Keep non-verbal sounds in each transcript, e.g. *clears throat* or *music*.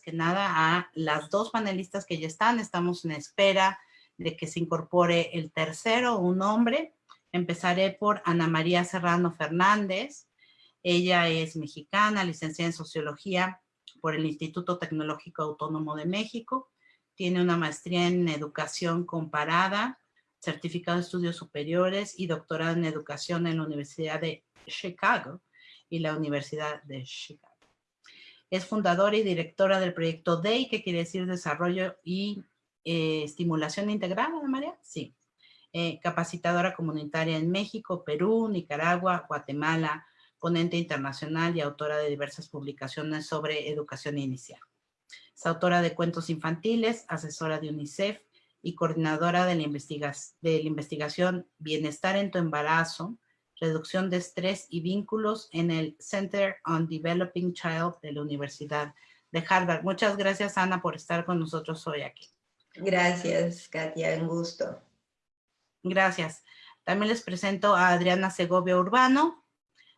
que nada a las dos panelistas que ya están. Estamos en espera de que se incorpore el tercero, un hombre. Empezaré por Ana María Serrano Fernández. Ella es mexicana, licenciada en Sociología por el Instituto Tecnológico Autónomo de México. Tiene una maestría en Educación Comparada, certificado de estudios superiores y doctorado en Educación en la Universidad de Chicago y la Universidad de Chicago. Es fundadora y directora del proyecto DEI, que quiere decir Desarrollo y eh, Estimulación Integral, ¿no, María? Sí. Eh, capacitadora comunitaria en México, Perú, Nicaragua, Guatemala, ponente internacional y autora de diversas publicaciones sobre educación inicial. Es autora de cuentos infantiles, asesora de UNICEF y coordinadora de la, de la investigación Bienestar en tu embarazo, reducción de estrés y vínculos en el Center on Developing Child de la Universidad de Harvard. Muchas gracias, Ana, por estar con nosotros hoy aquí. Gracias, Katia, un gusto. Gracias. También les presento a Adriana Segovia Urbano.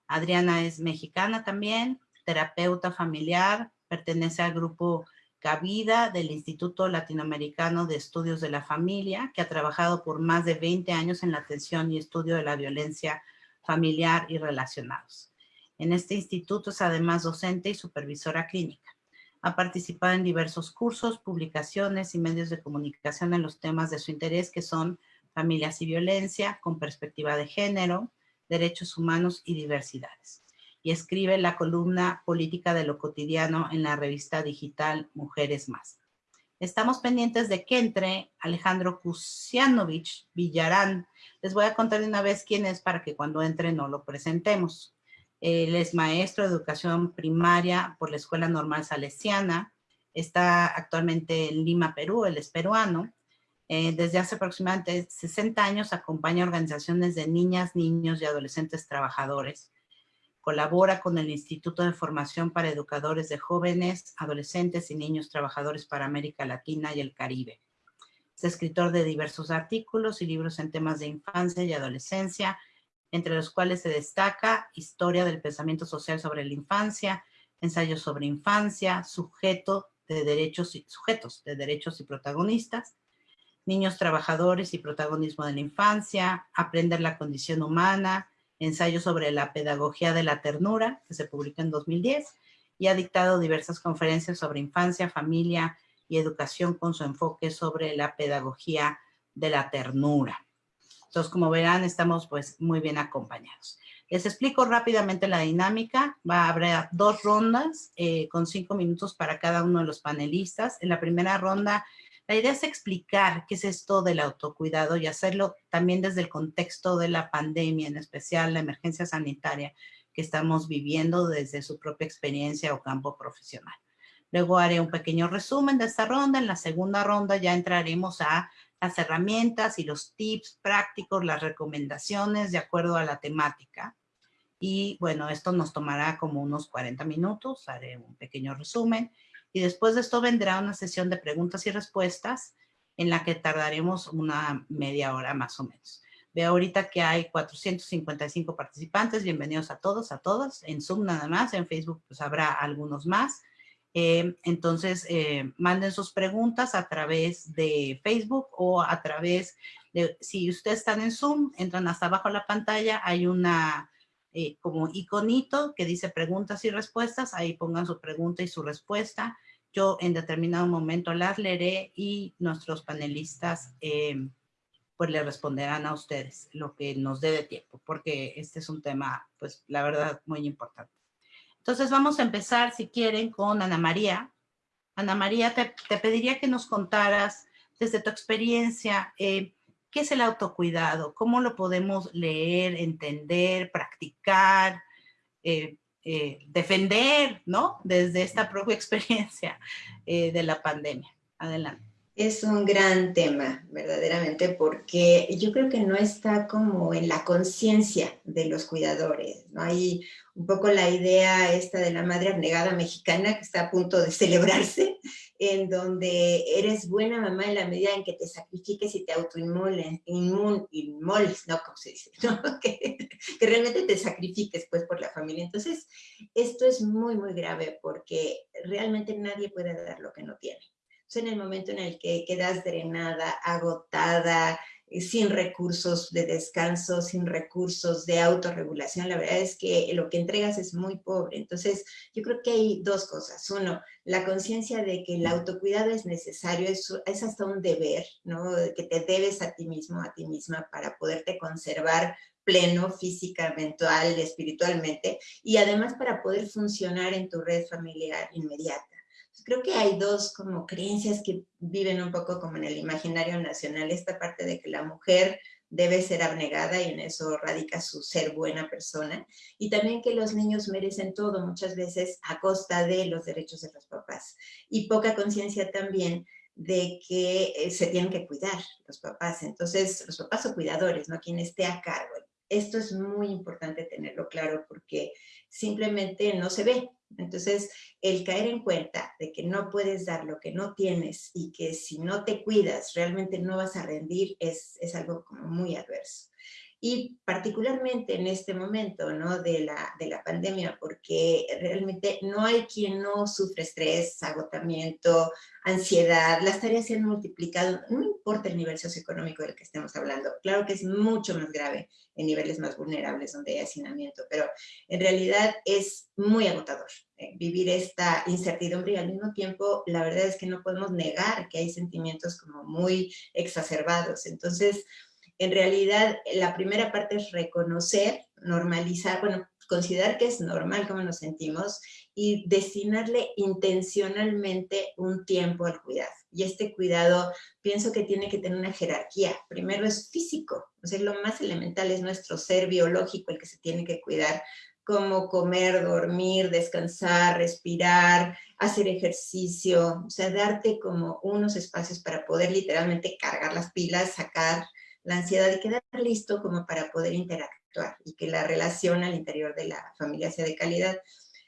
Adriana es mexicana también, terapeuta familiar, pertenece al grupo Cabida del Instituto Latinoamericano de Estudios de la Familia, que ha trabajado por más de 20 años en la atención y estudio de la violencia familiar y relacionados. En este instituto es además docente y supervisora clínica. Ha participado en diversos cursos, publicaciones y medios de comunicación en los temas de su interés que son familias y violencia, con perspectiva de género, derechos humanos y diversidades. Y escribe la columna Política de lo Cotidiano en la revista digital Mujeres Más. Estamos pendientes de que entre Alejandro Kusianovich Villarán. Les voy a contar de una vez quién es para que cuando entre no lo presentemos. Él es maestro de educación primaria por la Escuela Normal Salesiana. Está actualmente en Lima, Perú. Él es peruano. Eh, desde hace aproximadamente 60 años acompaña organizaciones de niñas, niños y adolescentes trabajadores Colabora con el Instituto de Formación para Educadores de Jóvenes, Adolescentes y Niños Trabajadores para América Latina y el Caribe. Es escritor de diversos artículos y libros en temas de infancia y adolescencia, entre los cuales se destaca Historia del Pensamiento Social sobre la Infancia, Ensayos sobre Infancia, Sujeto de derechos y, Sujetos de Derechos y Protagonistas, Niños Trabajadores y Protagonismo de la Infancia, Aprender la Condición Humana, ensayo sobre la pedagogía de la ternura, que se publicó en 2010, y ha dictado diversas conferencias sobre infancia, familia y educación con su enfoque sobre la pedagogía de la ternura. Entonces, como verán, estamos pues muy bien acompañados. Les explico rápidamente la dinámica. Va a haber dos rondas eh, con cinco minutos para cada uno de los panelistas. En la primera ronda la idea es explicar qué es esto del autocuidado y hacerlo también desde el contexto de la pandemia, en especial la emergencia sanitaria que estamos viviendo desde su propia experiencia o campo profesional. Luego haré un pequeño resumen de esta ronda. En la segunda ronda ya entraremos a las herramientas y los tips prácticos, las recomendaciones de acuerdo a la temática. Y bueno, esto nos tomará como unos 40 minutos, haré un pequeño resumen y después de esto vendrá una sesión de preguntas y respuestas en la que tardaremos una media hora más o menos. Veo ahorita que hay 455 participantes, bienvenidos a todos, a todas, en Zoom nada más, en Facebook pues habrá algunos más. Eh, entonces, eh, manden sus preguntas a través de Facebook o a través de, si ustedes están en Zoom, entran hasta abajo de la pantalla, hay una eh, como iconito que dice preguntas y respuestas, ahí pongan su pregunta y su respuesta. Yo en determinado momento las leeré y nuestros panelistas eh, pues le responderán a ustedes lo que nos dé de tiempo, porque este es un tema, pues la verdad, muy importante. Entonces vamos a empezar, si quieren, con Ana María. Ana María, te, pediría que nos contaras desde tu experiencia, eh, ¿Qué es el autocuidado? ¿Cómo lo podemos leer, entender, practicar, eh, eh, defender, ¿no? Desde esta propia experiencia eh, de la pandemia. Adelante. Es un gran tema, verdaderamente, porque yo creo que no está como en la conciencia de los cuidadores, ¿no? Hay un poco la idea esta de la madre abnegada mexicana que está a punto de celebrarse, en donde eres buena mamá en la medida en que te sacrifiques y te autoinmoles, inmoles, no, como se dice, *laughs* que, que, realmente te sacrifiques pues por la familia. Entonces, esto es muy, muy grave porque realmente nadie puede dar lo que no tiene. Entonces, en el momento en el que quedas drenada, agotada, sin recursos de descanso, sin recursos de autorregulación, la verdad es que lo que entregas es muy pobre. Entonces, yo creo que hay dos cosas. Uno, la conciencia de que el autocuidado es necesario, es, es, hasta un deber, ¿no? Que te debes a ti mismo, a ti misma, para poderte conservar pleno física, mental, espiritualmente, y además para poder funcionar en tu red familiar inmediata creo que hay dos como creencias que viven un poco como en el imaginario nacional, esta parte de que la mujer debe ser abnegada y en eso radica su ser buena persona, y también que los niños merecen todo, muchas veces a costa de los derechos de los papás, y poca conciencia también de que eh, se tienen que cuidar los papás, entonces los papás son cuidadores, ¿no? Quien esté a cargo. Esto es muy importante tenerlo claro porque simplemente no se ve, entonces, el caer en cuenta de que no puedes dar lo que no tienes y que si no te cuidas realmente no vas a rendir es, es algo como muy adverso y particularmente en este momento ¿no? de, la, de la pandemia, porque realmente no hay quien no sufre estrés, agotamiento, ansiedad, las tareas se han multiplicado, no importa el nivel socioeconómico del que estemos hablando, claro que es mucho más grave en niveles más vulnerables donde hay hacinamiento, pero en realidad es muy agotador eh, vivir esta incertidumbre y al mismo tiempo la verdad es que no podemos negar que hay sentimientos como muy exacerbados, entonces en realidad, la primera parte es reconocer, normalizar, bueno, considerar que es normal cómo nos sentimos y destinarle intencionalmente un tiempo al cuidado. Y este cuidado pienso que tiene que tener una jerarquía. Primero es físico, o sea, lo más elemental es nuestro ser biológico el que se tiene que cuidar, como comer, dormir, descansar, respirar, hacer ejercicio, o sea, darte como unos espacios para poder literalmente cargar las pilas, sacar la ansiedad de quedar listo como para poder interactuar y que la relación al interior de la familia sea de calidad.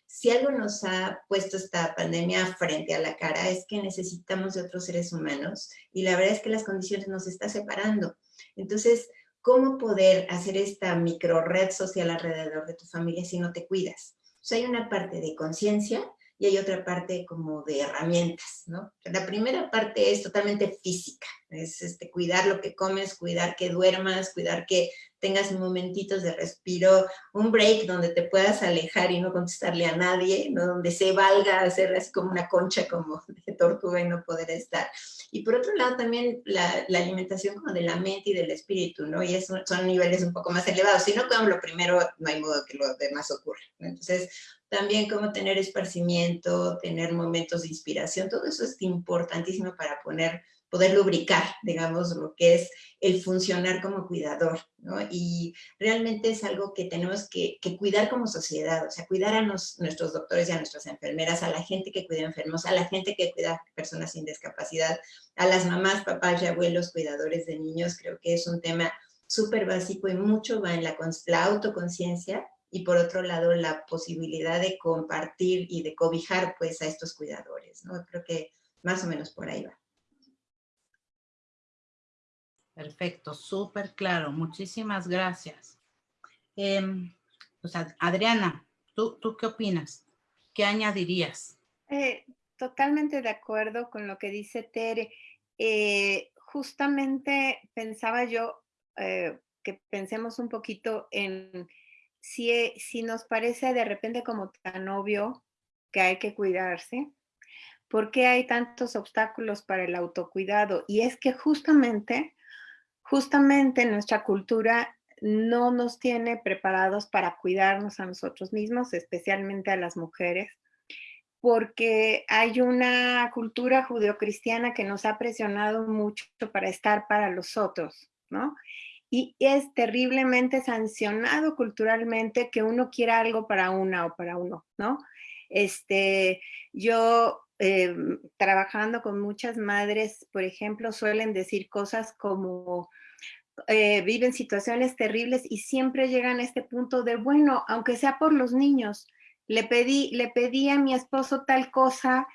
Si algo nos ha puesto esta pandemia frente a la cara es que necesitamos de otros seres humanos y la verdad es que las condiciones nos están separando. Entonces, ¿cómo poder hacer esta micro red social alrededor de tu familia si no te cuidas? O hay una parte de conciencia y hay otra parte como de herramientas, ¿no? La primera parte es totalmente física, es este, cuidar lo que comes, cuidar que duermas, cuidar que tengas momentitos de respiro, un break donde te puedas alejar y no contestarle a nadie, ¿no? donde se valga hacer así como una concha como *laughs* de tortuga y no poder estar. Y por otro lado también la, la alimentación como de la mente y del espíritu, ¿no? Y eso son niveles un poco más elevados. Si no cuidamos lo primero, no hay modo que lo demás ocurra. Entonces, también como tener esparcimiento, tener momentos de inspiración, todo eso es importantísimo para poner, poder lubricar, digamos, lo que es el funcionar como cuidador, ¿no? Y realmente es algo que tenemos que, cuidar como sociedad, o sea, cuidar a nuestros doctores y a nuestras enfermeras, a la gente que cuida enfermos, a la gente que cuida personas sin discapacidad, a las mamás, papás y abuelos cuidadores de niños, creo que es un tema súper básico y mucho va en la autoconciencia y por otro lado la posibilidad de compartir y de cobijar pues a estos cuidadores, ¿no? Creo que más o menos por ahí va. Perfecto, súper claro, muchísimas gracias. Eh, Adriana, ¿tú, ¿tú qué opinas? ¿Qué añadirías? Eh, totalmente de acuerdo con lo que dice Tere. Eh, justamente pensaba yo eh, que pensemos un poquito en si, si nos parece de repente como tan obvio que hay que cuidarse, ¿por qué hay tantos obstáculos para el autocuidado? Y es que justamente, justamente nuestra cultura no nos tiene preparados para cuidarnos a nosotros mismos, especialmente a las mujeres, porque hay una cultura judeocristiana que nos ha presionado mucho para estar para los otros, ¿no? Y es terriblemente sancionado culturalmente que uno quiera algo para una o para uno, ¿no? Este, yo em, trabajando con muchas madres, por ejemplo, suelen decir cosas como eh, viven situaciones terribles y siempre llegan a este punto de, bueno, aunque sea por los niños, le pedí, le pedí a mi esposo tal cosa,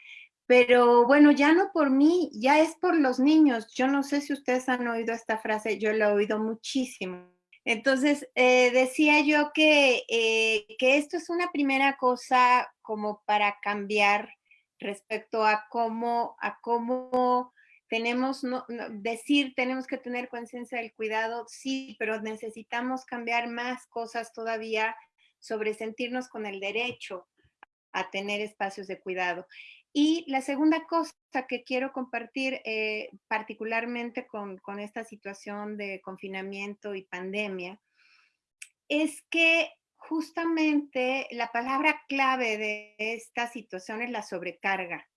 Pero bueno, ya no por mí, ya es por los niños. Yo no sé si ustedes han oído esta frase, yo la he oído muchísimo. Entonces, eh, decía yo que, eh, que esto es una primera cosa como para cambiar respecto a cómo, a cómo tenemos, no, decir, tenemos que tener conciencia del cuidado, sí, pero necesitamos cambiar más cosas todavía sobre sentirnos con el derecho a tener espacios de cuidado. Y la segunda cosa que quiero compartir eh, particularmente con, esta situación de confinamiento y pandemia es que justamente la palabra clave de esta situación es la sobrecarga.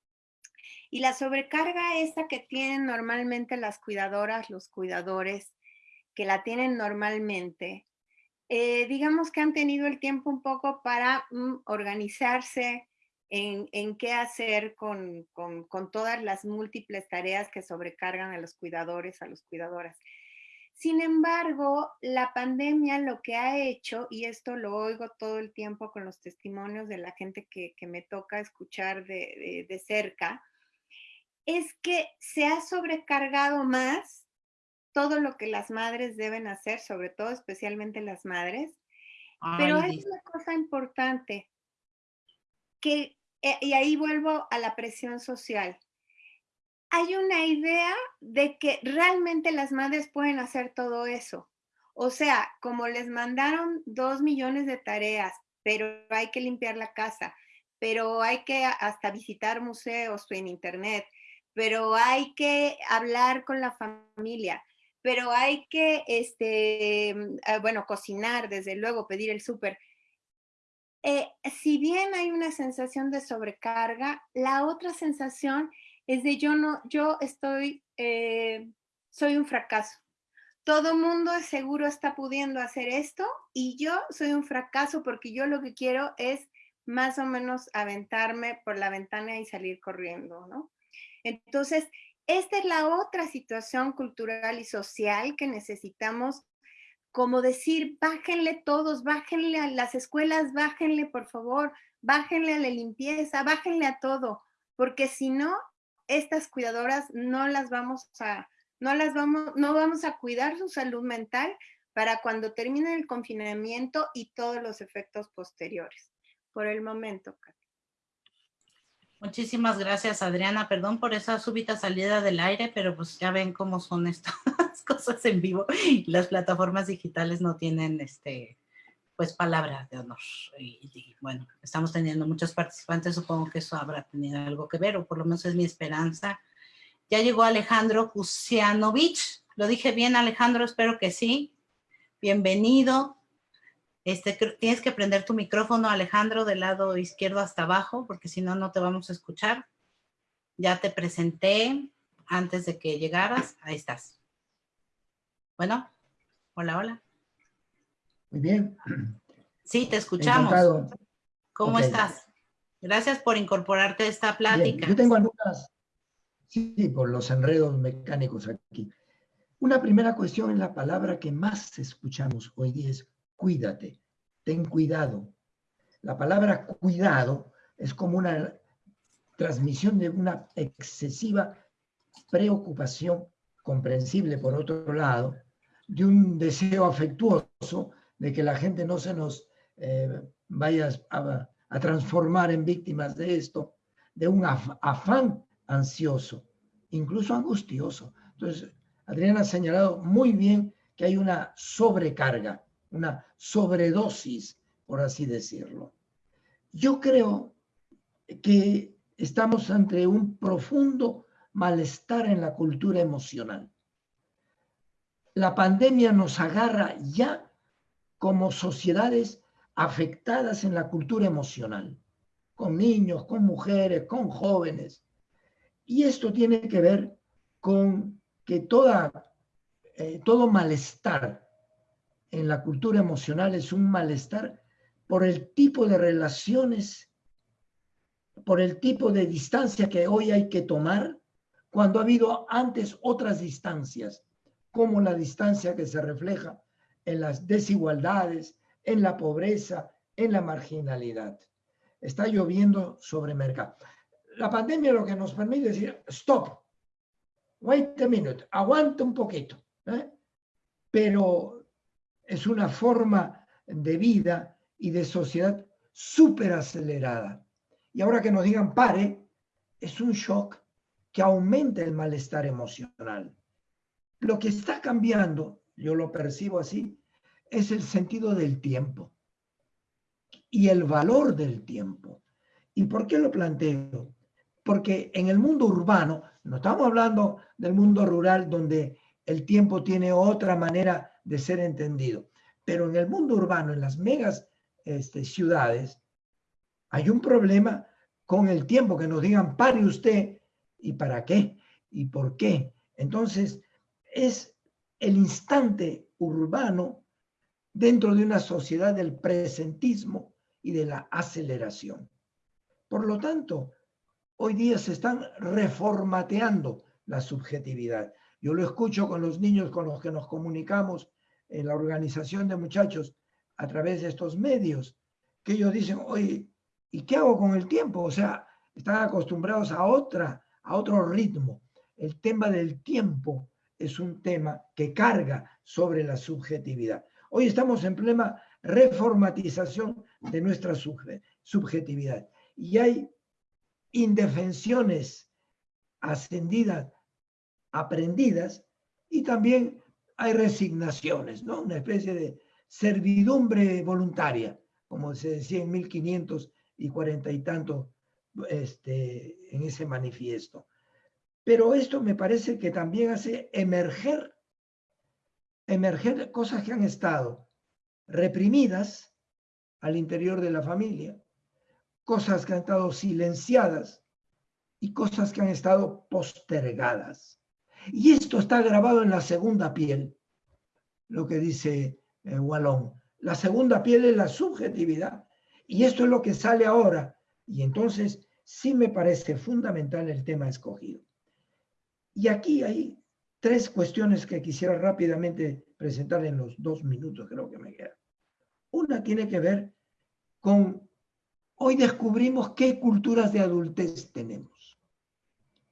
Y la sobrecarga esta que tienen normalmente las cuidadoras, los cuidadores, que la tienen normalmente, eh, digamos que han tenido el tiempo un poco para mm, organizarse, en, qué hacer con, todas las múltiples tareas que sobrecargan a los cuidadores, a las cuidadoras. Sin embargo, la pandemia lo que ha hecho, y esto lo oigo todo el tiempo con los testimonios de la gente que, me toca escuchar de, cerca, es que se ha sobrecargado más todo lo que las madres deben hacer, sobre todo especialmente las madres. Pero hay una cosa importante, que eh, y ahí vuelvo a la presión social. Hay una idea de que realmente las madres pueden hacer todo eso. O sea, como les mandaron dos millones de tareas, pero hay que limpiar la casa, pero hay que hasta visitar museos en internet, pero hay que hablar con la familia, pero hay que, este, ah, bueno, cocinar, desde luego, pedir el súper. Eh, si bien hay una sensación de sobrecarga, la otra sensación es de yo no, yo estoy, eh, soy un fracaso. Todo mundo seguro está pudiendo hacer esto y yo soy un fracaso porque yo lo que quiero es más o menos aventarme por la ventana y salir corriendo, ¿no? Entonces, esta es la otra situación cultural y social que necesitamos como decir, bájenle todos, bájenle a las escuelas, bájenle por favor, bájenle a la limpieza, bájenle a todo, porque si no, estas cuidadoras no las vamos a, no las vamos, no vamos a cuidar su salud mental para cuando termine el confinamiento y todos los efectos posteriores. Por el momento, Muchísimas gracias, Adriana. Perdón por esa súbita salida del aire, pero pues ya ven cómo son estas *laughs* cosas en vivo. Las plataformas digitales no tienen, este, pues, palabra de honor. Y, bueno, estamos teniendo muchos participantes, supongo que eso habrá tenido algo que ver, o por lo menos es mi esperanza. Ya llegó Alejandro Kusianovich. ¿Lo dije bien, Alejandro? Espero que sí. Bienvenido. Este, tienes que prender tu micrófono, Alejandro, del lado izquierdo hasta abajo, porque si no, no te vamos a escuchar. Ya te presenté antes de que llegaras. Ahí estás. Bueno, hola, hola. Muy bien. Sí, te escuchamos. ¿Cómo estás? Gracias por incorporarte a esta plática. Yo tengo algunas, sí, por los enredos mecánicos aquí. Una primera cuestión es la palabra que más escuchamos hoy día es cuídate, ten cuidado. La palabra cuidado es como una transmisión de una excesiva preocupación, comprensible por otro lado, de un deseo afectuoso de que la gente no se nos eh, vaya a, transformar en víctimas de esto, de un afán ansioso, incluso angustioso. Entonces, Adriana ha señalado muy bien que hay una sobrecarga una sobredosis, por así decirlo. Yo creo que estamos ante un profundo malestar en la cultura emocional. La pandemia nos agarra ya como sociedades afectadas en la cultura emocional, con niños, con mujeres, con jóvenes. Y esto tiene que ver con que eh, todo malestar en la cultura emocional es un malestar por el tipo de relaciones, por el tipo de distancia que hoy hay que tomar, cuando ha habido antes otras distancias, como la distancia que se refleja en las desigualdades, en la pobreza, en la marginalidad. Está lloviendo sobre mercado. la pandemia lo que nos permite decir, stop, wait a minute, aguanta un poquito. ¿eh? Pero es una forma de vida y de sociedad súper acelerada. Y ahora que nos digan pare, es un shock que aumenta el malestar emocional. Lo que está cambiando, yo lo percibo así, es el sentido del tiempo y el valor del tiempo. ¿Y por qué lo planteo? Porque en el mundo urbano, no estamos hablando del mundo rural donde el tiempo tiene otra manera de ser entendido, pero en el mundo urbano, en las megas este, ciudades, hay un problema con el tiempo, que nos digan, pare usted, ¿y para qué? ¿Y por qué? Entonces, es el instante urbano dentro de una sociedad del presentismo y de la aceleración. Por lo tanto, hoy día se están reformateando la subjetividad. Yo lo escucho con los niños con los que nos comunicamos en la organización de muchachos a través de estos medios, que ellos dicen, oye, ¿y qué hago con el tiempo? O sea, están acostumbrados a, otra, a otro ritmo. El tema del tiempo es un tema que carga sobre la subjetividad. Hoy estamos en plena reformatización de nuestra subjetividad y hay indefensiones ascendidas, aprendidas, y también hay resignaciones, ¿no? Una especie de servidumbre voluntaria, como se decía en 1540 y tanto este, en ese manifiesto. Pero esto me parece que también hace emerger, emerger cosas que han estado reprimidas al interior de la familia, cosas que han estado silenciadas y cosas que han estado postergadas. Y esto está grabado en la segunda piel, lo que dice eh, Wallon. La segunda piel es la subjetividad. Y esto es lo que sale ahora. Y entonces sí me parece fundamental el tema escogido. Y aquí hay tres cuestiones que quisiera rápidamente presentar en los dos minutos, creo que me queda. Una tiene que ver con, hoy descubrimos qué culturas de adultez tenemos.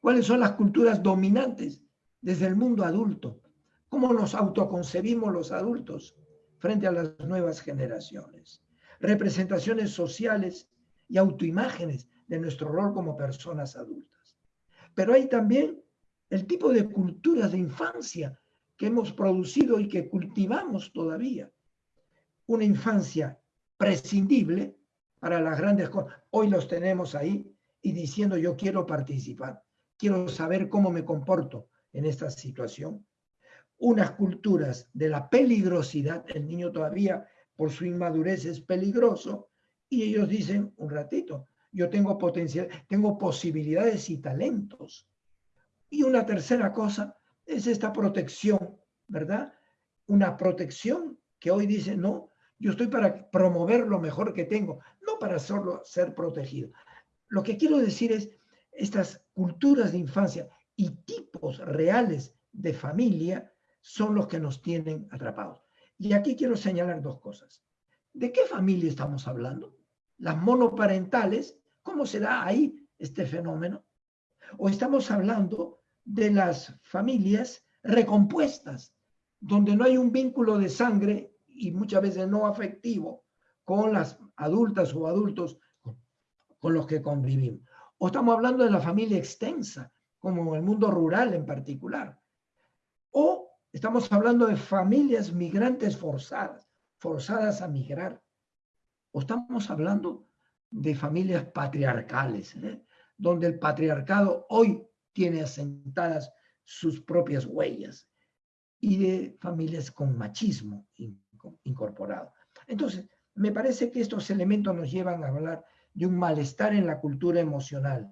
¿Cuáles son las culturas dominantes desde el mundo adulto? ¿Cómo nos autoconcebimos los adultos frente a las nuevas generaciones? Representaciones sociales y autoimágenes de nuestro rol como personas adultas. Pero hay también el tipo de culturas de infancia que hemos producido y que cultivamos todavía. Una infancia prescindible para las grandes cosas. Hoy los tenemos ahí y diciendo yo quiero participar, quiero saber cómo me comporto en esta situación. Unas culturas de la peligrosidad, el niño todavía por su inmadurez es peligroso, y ellos dicen, un ratito, yo tengo potencial, tengo posibilidades y talentos. Y una tercera cosa es esta protección, ¿verdad? Una protección que hoy dice, no, yo estoy para promover lo mejor que tengo, no para solo ser protegido. Lo que quiero decir es, estas culturas de infancia y tipos reales de familia son los que nos tienen atrapados. Y aquí quiero señalar dos cosas. ¿De qué familia estamos hablando? Las monoparentales, ¿cómo se da ahí este fenómeno? O estamos hablando de las familias recompuestas, donde no hay un vínculo de sangre y muchas veces no afectivo con las adultas o adultos con los que convivimos. O estamos hablando de la familia extensa, como el mundo rural en particular. O estamos hablando de familias migrantes forzadas, forzadas a migrar. O estamos hablando de familias patriarcales, ¿eh? donde el patriarcado hoy tiene asentadas sus propias huellas y de familias con machismo incorporado. Entonces, me parece que estos elementos nos llevan a hablar de un malestar en la cultura emocional,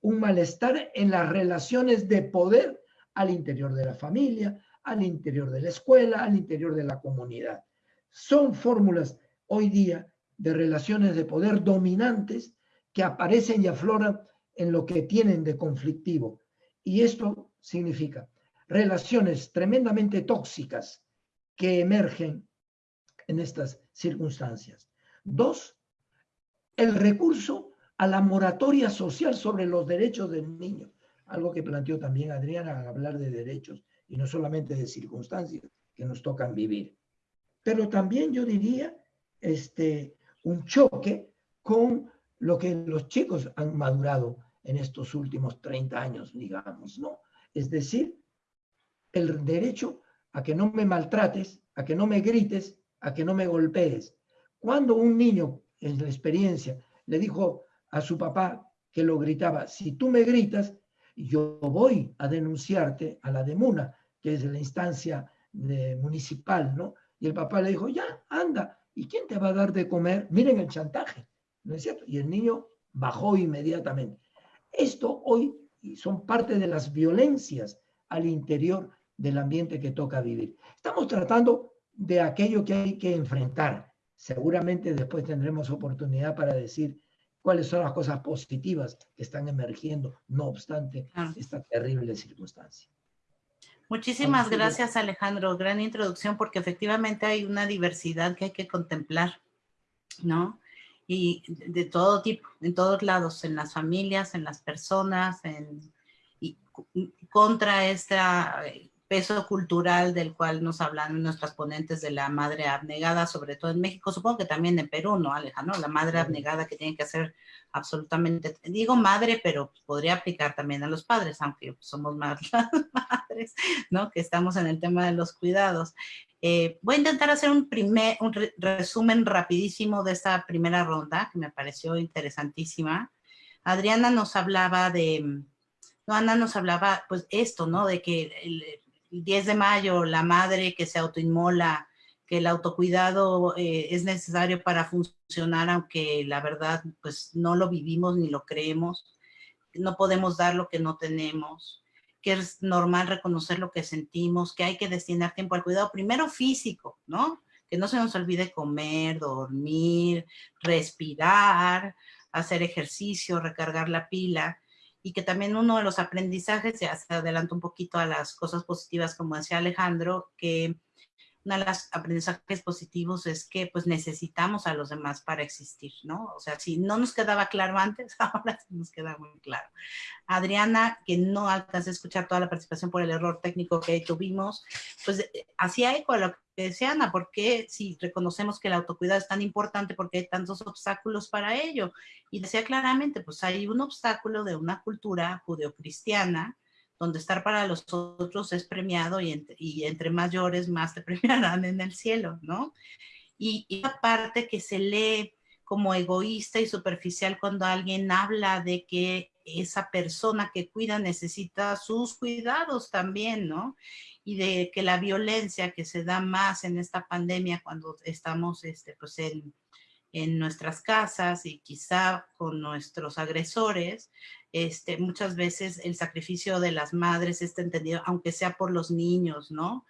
un malestar en las relaciones de poder al interior de la familia, al interior de la escuela, al interior de la comunidad. Son fórmulas hoy día de relaciones de poder dominantes que aparecen y afloran en lo que tienen de conflictivo. Y esto significa relaciones tremendamente tóxicas que emergen en estas circunstancias. Dos, el recurso a la moratoria social sobre los derechos del niño, algo que planteó también Adriana al hablar de derechos y no solamente de circunstancias que nos tocan vivir. Pero también yo diría este, un choque con lo que los chicos han madurado en estos últimos 30 años, digamos, ¿no? Es decir, el derecho a que no me maltrates, a que no me grites, a que no me golpees. Cuando un niño, en la experiencia, le dijo a su papá que lo gritaba, si tú me gritas, yo voy a denunciarte a la DEMUNA, que es la instancia municipal, ¿no? Y el papá le dijo, ya, anda, ¿y quién te va a dar de comer? Miren el chantaje, ¿no es cierto? Y el niño bajó inmediatamente. Esto hoy son parte de las violencias al interior del ambiente que toca vivir. Estamos tratando de aquello que hay que enfrentar. Seguramente después tendremos oportunidad para decir cuáles son las cosas positivas que están emergiendo, no obstante esta terrible circunstancia. Muchísimas gracias Alejandro, gran introducción porque efectivamente hay una diversidad que hay que contemplar, ¿no? Y de todo tipo, en todos lados, en las familias, en las personas, en, y contra esta peso cultural del cual nos hablan nuestras ponentes de la madre abnegada, sobre todo en México, supongo que también en Perú, ¿no, Alejandro? La madre abnegada que tiene que hacer absolutamente, digo madre, pero podría aplicar también a los padres, aunque somos más *laughs* las madres, ¿no? Que estamos en el tema de los cuidados. Eh, voy a intentar hacer un, primer, un resumen rapidísimo de esta primera ronda, que me pareció interesantísima. Adriana nos hablaba de, no, Ana nos hablaba, pues esto, ¿no? De que el, 10 de mayo, la madre que se autoinmola, que el autocuidado eh, es necesario para funcionar, aunque la verdad, pues no lo vivimos ni lo creemos. No podemos dar lo que no tenemos, que es normal reconocer lo que sentimos, que hay que destinar tiempo al cuidado, primero físico, ¿no? Que no se nos olvide comer, dormir, respirar, hacer ejercicio, recargar la pila y que también uno de los aprendizajes, ya se adelanta un poquito a las cosas positivas, como decía Alejandro, que uno de los aprendizajes positivos es que pues necesitamos a los demás para existir, ¿no? O sea, si no nos quedaba claro antes, *laughs* ahora sí nos queda muy claro. Adriana, que no alcanza a escuchar toda la participación por el error técnico que tuvimos, pues eh, hacía eco a lo que decía Ana, porque si reconocemos que el autocuidado es tan importante, porque hay tantos obstáculos para ello? Y decía claramente, pues hay un obstáculo de una cultura judeocristiana, donde estar para los otros es premiado y entre, y entre mayores más te *laughs* premiarán en el cielo, ¿no? Y, y parte que se lee como egoísta y superficial cuando alguien habla de que esa persona que cuida necesita sus cuidados también, ¿no? Y de que la violencia que se da más en esta pandemia cuando estamos este, pues en, en nuestras casas y quizá con nuestros agresores, este, muchas veces el sacrificio de las madres está entendido, aunque sea por los niños, ¿no?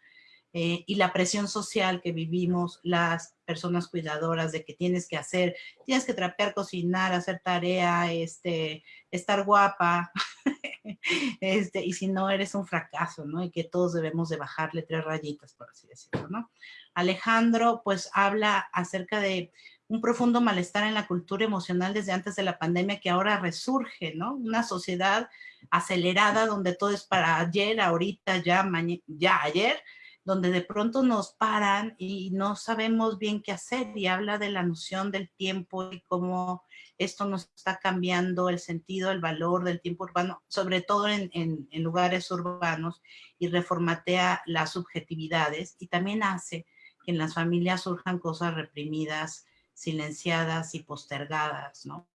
Eh, y la presión social que vivimos las personas cuidadoras de que tienes que hacer, tienes que trapear, cocinar, hacer tarea, este, estar guapa, *laughs* este, y si no eres un fracaso, ¿no? Y que todos debemos de bajarle tres rayitas, por así decirlo, ¿no? Alejandro, pues habla acerca de un profundo malestar en la cultura emocional desde antes de la pandemia que ahora resurge, ¿no? Una sociedad acelerada donde todo es para ayer, ahorita, ya, ya ayer, donde de pronto nos paran y no sabemos bien qué hacer y habla de la noción del tiempo y cómo esto nos está cambiando el sentido, el valor del tiempo urbano, sobre todo en, en lugares urbanos y reformatea las subjetividades y también hace que en las familias surjan cosas reprimidas, silenciadas y postergadas, ¿no?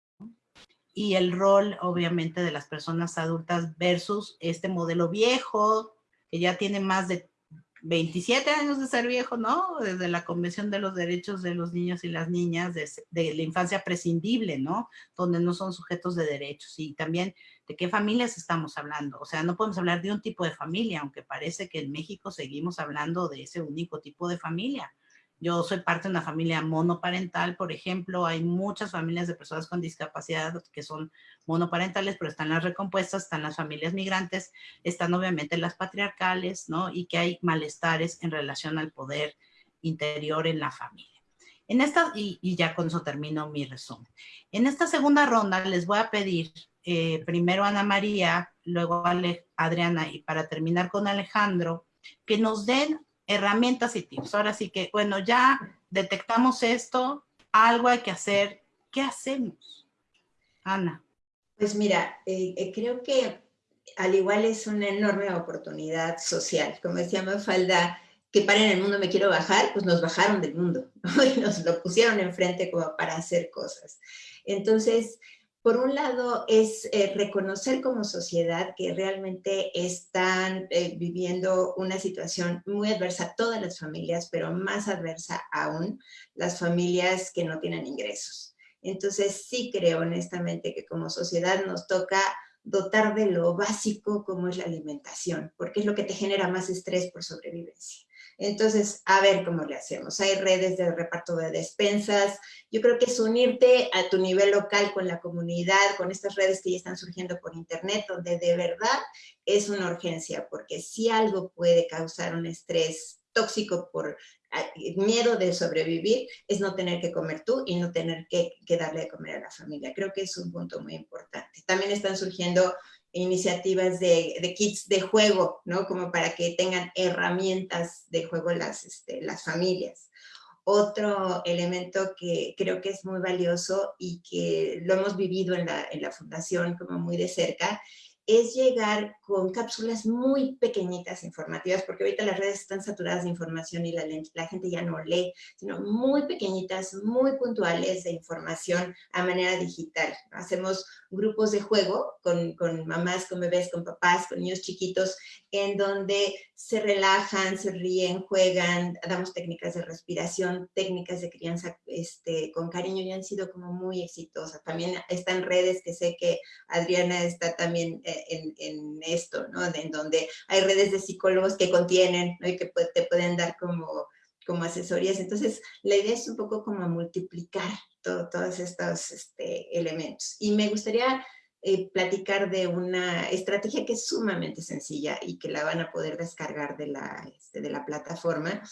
Y el rol, obviamente, de las personas adultas versus este modelo viejo, que ya tiene más de 27 años de ser viejo, ¿no? Desde la Convención de los Derechos de los Niños y las Niñas, de, la infancia prescindible, ¿no? Donde no son sujetos de derechos. Y también de qué familias estamos hablando. O sea, no podemos hablar de un tipo de familia, aunque parece que en México seguimos hablando de ese único tipo de familia. Yo soy parte de una familia monoparental, por ejemplo, hay muchas familias de personas con discapacidad que son monoparentales, pero están las recompuestas, están las familias migrantes, están obviamente las patriarcales, ¿no? Y que hay malestares en relación al poder interior en la familia. En esta, y, ya con eso termino mi resumen. En esta segunda ronda les voy a pedir eh, primero Ana María, luego a Adriana y para terminar con Alejandro, que nos den herramientas y tips. Ahora sí que, bueno, ya detectamos esto, algo hay que hacer. ¿Qué hacemos? Ana. Pues mira, eh, eh, creo que al igual es una enorme oportunidad social. Como decía Mafalda, que para en el mundo me quiero bajar, pues nos bajaron del mundo *laughs* y nos lo pusieron enfrente como para hacer cosas. Entonces, por un lado es eh, reconocer como sociedad que realmente están eh, viviendo una situación muy adversa todas las familias, pero más adversa aún las familias que no tienen ingresos. Entonces sí creo honestamente que como sociedad nos toca dotar de lo básico como es la alimentación, porque es lo que te genera más estrés por sobrevivencia. Entonces, a ver cómo le hacemos. Hay redes de reparto de despensas. Yo creo que es unirte a tu nivel local con la comunidad, con estas redes que ya están surgiendo por internet, donde de verdad es una urgencia, porque si algo puede causar un estrés tóxico por ah, miedo de sobrevivir, es no tener que comer tú y no tener que, que darle de comer a la familia. Creo que es un punto muy importante. También están surgiendo iniciativas de, de, kits de juego, ¿no? Como para que tengan herramientas de juego las, este, las familias. Otro elemento que creo que es muy valioso y que lo hemos vivido en la, en la fundación como muy de cerca, es llegar con cápsulas muy pequeñitas informativas, porque ahorita las redes están saturadas de información y la, gente ya no lee, sino muy pequeñitas, muy puntuales de información a manera digital. Hacemos grupos de juego con, con mamás, con bebés, con papás, con niños chiquitos, en donde se relajan, se ríen, juegan, damos técnicas de respiración, técnicas de crianza este, con cariño y han sido como muy exitosas. También están redes que sé que Adriana está también eh, en, en esto, ¿no? En donde hay redes de psicólogos que contienen ¿no? y que te pueden dar como como asesorías. Entonces, la idea es un poco como multiplicar todos estos este, elementos. Y me gustaría eh, platicar de una estrategia que es sumamente sencilla y que la van a poder descargar de la, este, de la plataforma.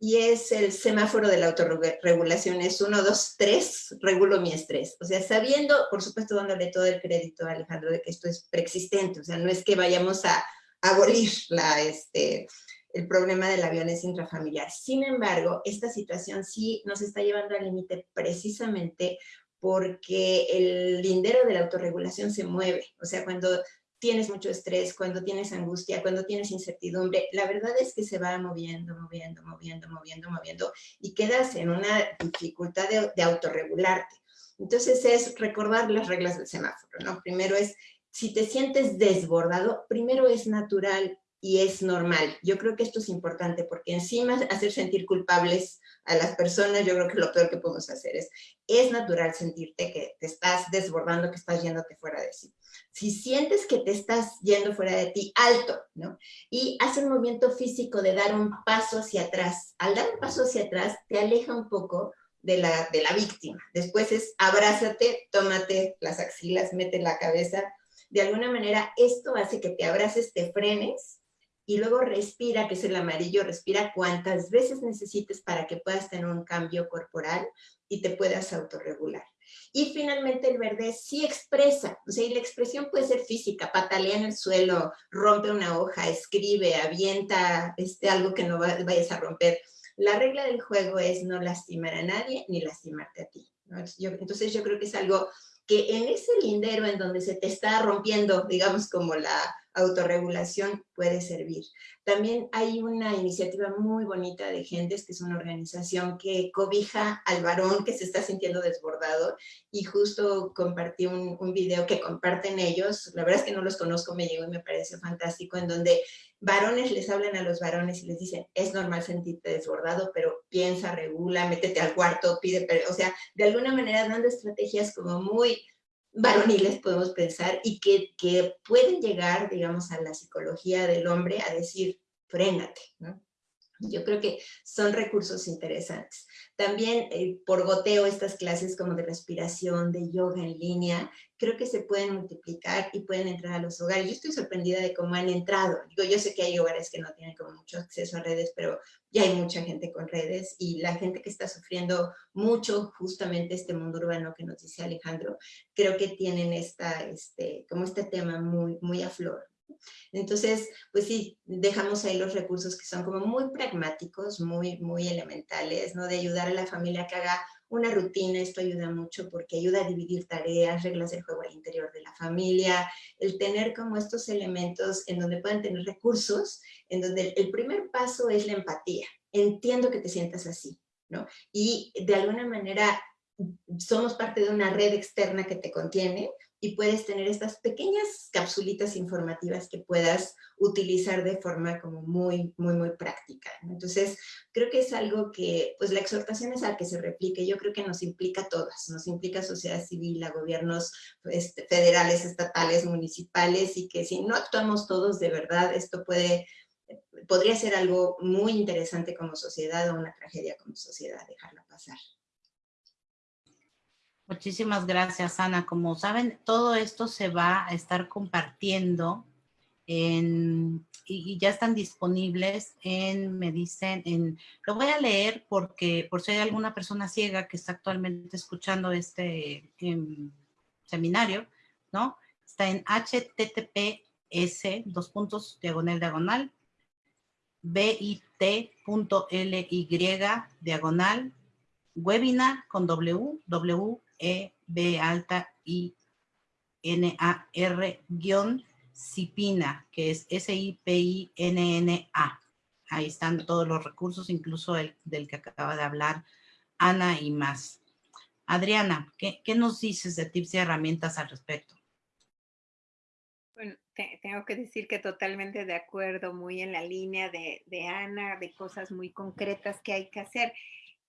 Y es el semáforo de la autorregulación, es 1, 2, 3, regulo mi estrés. O sea, sabiendo, por supuesto, dándole todo el crédito a Alejandro de que esto es preexistente, o sea, no es que vayamos a abolir la, este, el problema de la violencia intrafamiliar. Sin embargo, esta situación sí nos está llevando al límite precisamente porque el lindero de la autorregulación se mueve. O sea, cuando tienes mucho estrés, cuando tienes angustia, cuando tienes incertidumbre, la verdad es que se va moviendo, moviendo, moviendo, moviendo, moviendo y quedas en una dificultad de, de autorregularte. Entonces es recordar las reglas del semáforo, ¿no? Primero es, si te sientes desbordado, primero es natural y es normal. Yo creo que esto es importante porque encima hacer sentir culpables a las personas, yo creo que lo peor que podemos hacer es, es natural sentirte que te estás desbordando, que estás yéndote fuera de sí. Si sientes que te estás yendo fuera de ti, alto, ¿no? Y haz un movimiento físico de dar un paso hacia atrás. Al dar un paso hacia atrás, te aleja un poco de la, de la víctima. Después es abrázate, tómate las axilas, mete la cabeza. De alguna manera, esto hace que te abraces, te frenes y luego respira, que es el amarillo, respira cuantas veces necesites para que puedas tener un cambio corporal y te puedas autorregular. Y finalmente el verde sí expresa, o sea, y la expresión puede ser física, patalea en el suelo, rompe una hoja, escribe, avienta este, algo que no vayas a romper. La regla del juego es no lastimar a nadie ni lastimarte a ti. entonces yo creo que es algo que en ese lindero en donde se te está rompiendo, digamos, como la autorregulación puede servir. También hay una iniciativa muy bonita de Gentes, que es una organización que cobija al varón que se está sintiendo desbordado y justo compartí un, un video que comparten ellos, la verdad es que no los conozco, me llegó y me pareció fantástico, en donde varones les hablan a los varones y les dicen, es normal sentirte desbordado, pero piensa, regula, métete al cuarto, pide, o sea, de alguna manera dando estrategias como muy varoniles podemos pensar y que, que, pueden llegar, digamos, a la psicología del hombre a decir, frénate, ¿no? Yo creo que son recursos interesantes. También eh, por goteo estas clases como de respiración, de yoga en línea, creo que se pueden multiplicar y pueden entrar a los hogares. Yo estoy sorprendida de cómo han entrado. Digo, yo sé que hay hogares que no tienen como mucho acceso a redes, pero ya hay mucha gente con redes y la gente que está sufriendo mucho justamente este mundo urbano que nos dice Alejandro, creo que tienen esta, este, como este tema muy, muy a flor. Entonces, pues sí, dejamos ahí los recursos que son como muy pragmáticos, muy, muy elementales, ¿no? De ayudar a la familia que haga una rutina, esto ayuda mucho porque ayuda a dividir tareas, reglas del juego al interior de la familia, el tener como estos elementos en donde pueden tener recursos, en donde el primer paso es la empatía. Entiendo que te sientas así, ¿no? Y de alguna manera somos parte de una red externa que te contiene, y puedes tener estas pequeñas capsulitas informativas que puedas utilizar de forma como muy, muy, muy práctica. Entonces, creo que es algo que, pues la exhortación es a que se replique. Yo creo que nos implica a todas, nos implica a sociedad civil, a gobiernos este, federales, estatales, municipales, y que si no actuamos todos de verdad, esto puede podría ser algo muy interesante como sociedad o una tragedia como sociedad, dejarlo pasar. Muchísimas gracias, Ana. Como saben, todo esto se va a estar compartiendo en, y, ya están disponibles en, me dicen, en, lo voy a leer porque por si hay alguna persona ciega que está actualmente escuchando este em, seminario, ¿no? Está en https, dos puntos, diagonal, diagonal, bit.ly, diagonal, webinar con w, w e, B alta, I, N, A, R, guion, Cipina, que es S-I-P-I-N-N-A. Ahí están todos los recursos, incluso el del que acaba de hablar Ana y más. Adriana, ¿qué, nos dices de tips y herramientas al respecto? Bueno, tengo que decir que totalmente de acuerdo, muy en la línea de, Ana, de cosas muy concretas que hay que hacer.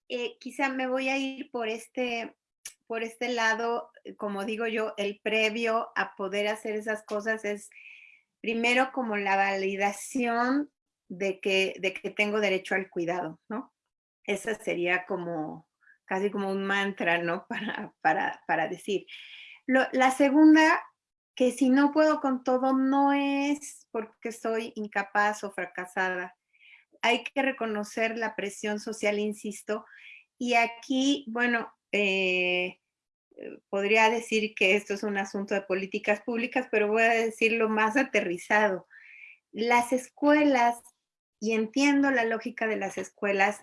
Eh, quizá me voy a ir por este por este lado, eh, como digo yo, el previo a poder hacer esas cosas es primero como la validación de que, de que tengo derecho al cuidado, ¿no? Esa sería como casi como un mantra, ¿no? *laughs* Para, para, para decir. la segunda, que si no puedo con todo, no es porque soy incapaz o fracasada. Hay que reconocer la presión social, insisto. Y aquí, bueno, eh, eh, podría decir que esto es un asunto de políticas públicas, pero voy a decirlo más aterrizado. Las escuelas, y entiendo la lógica de las escuelas,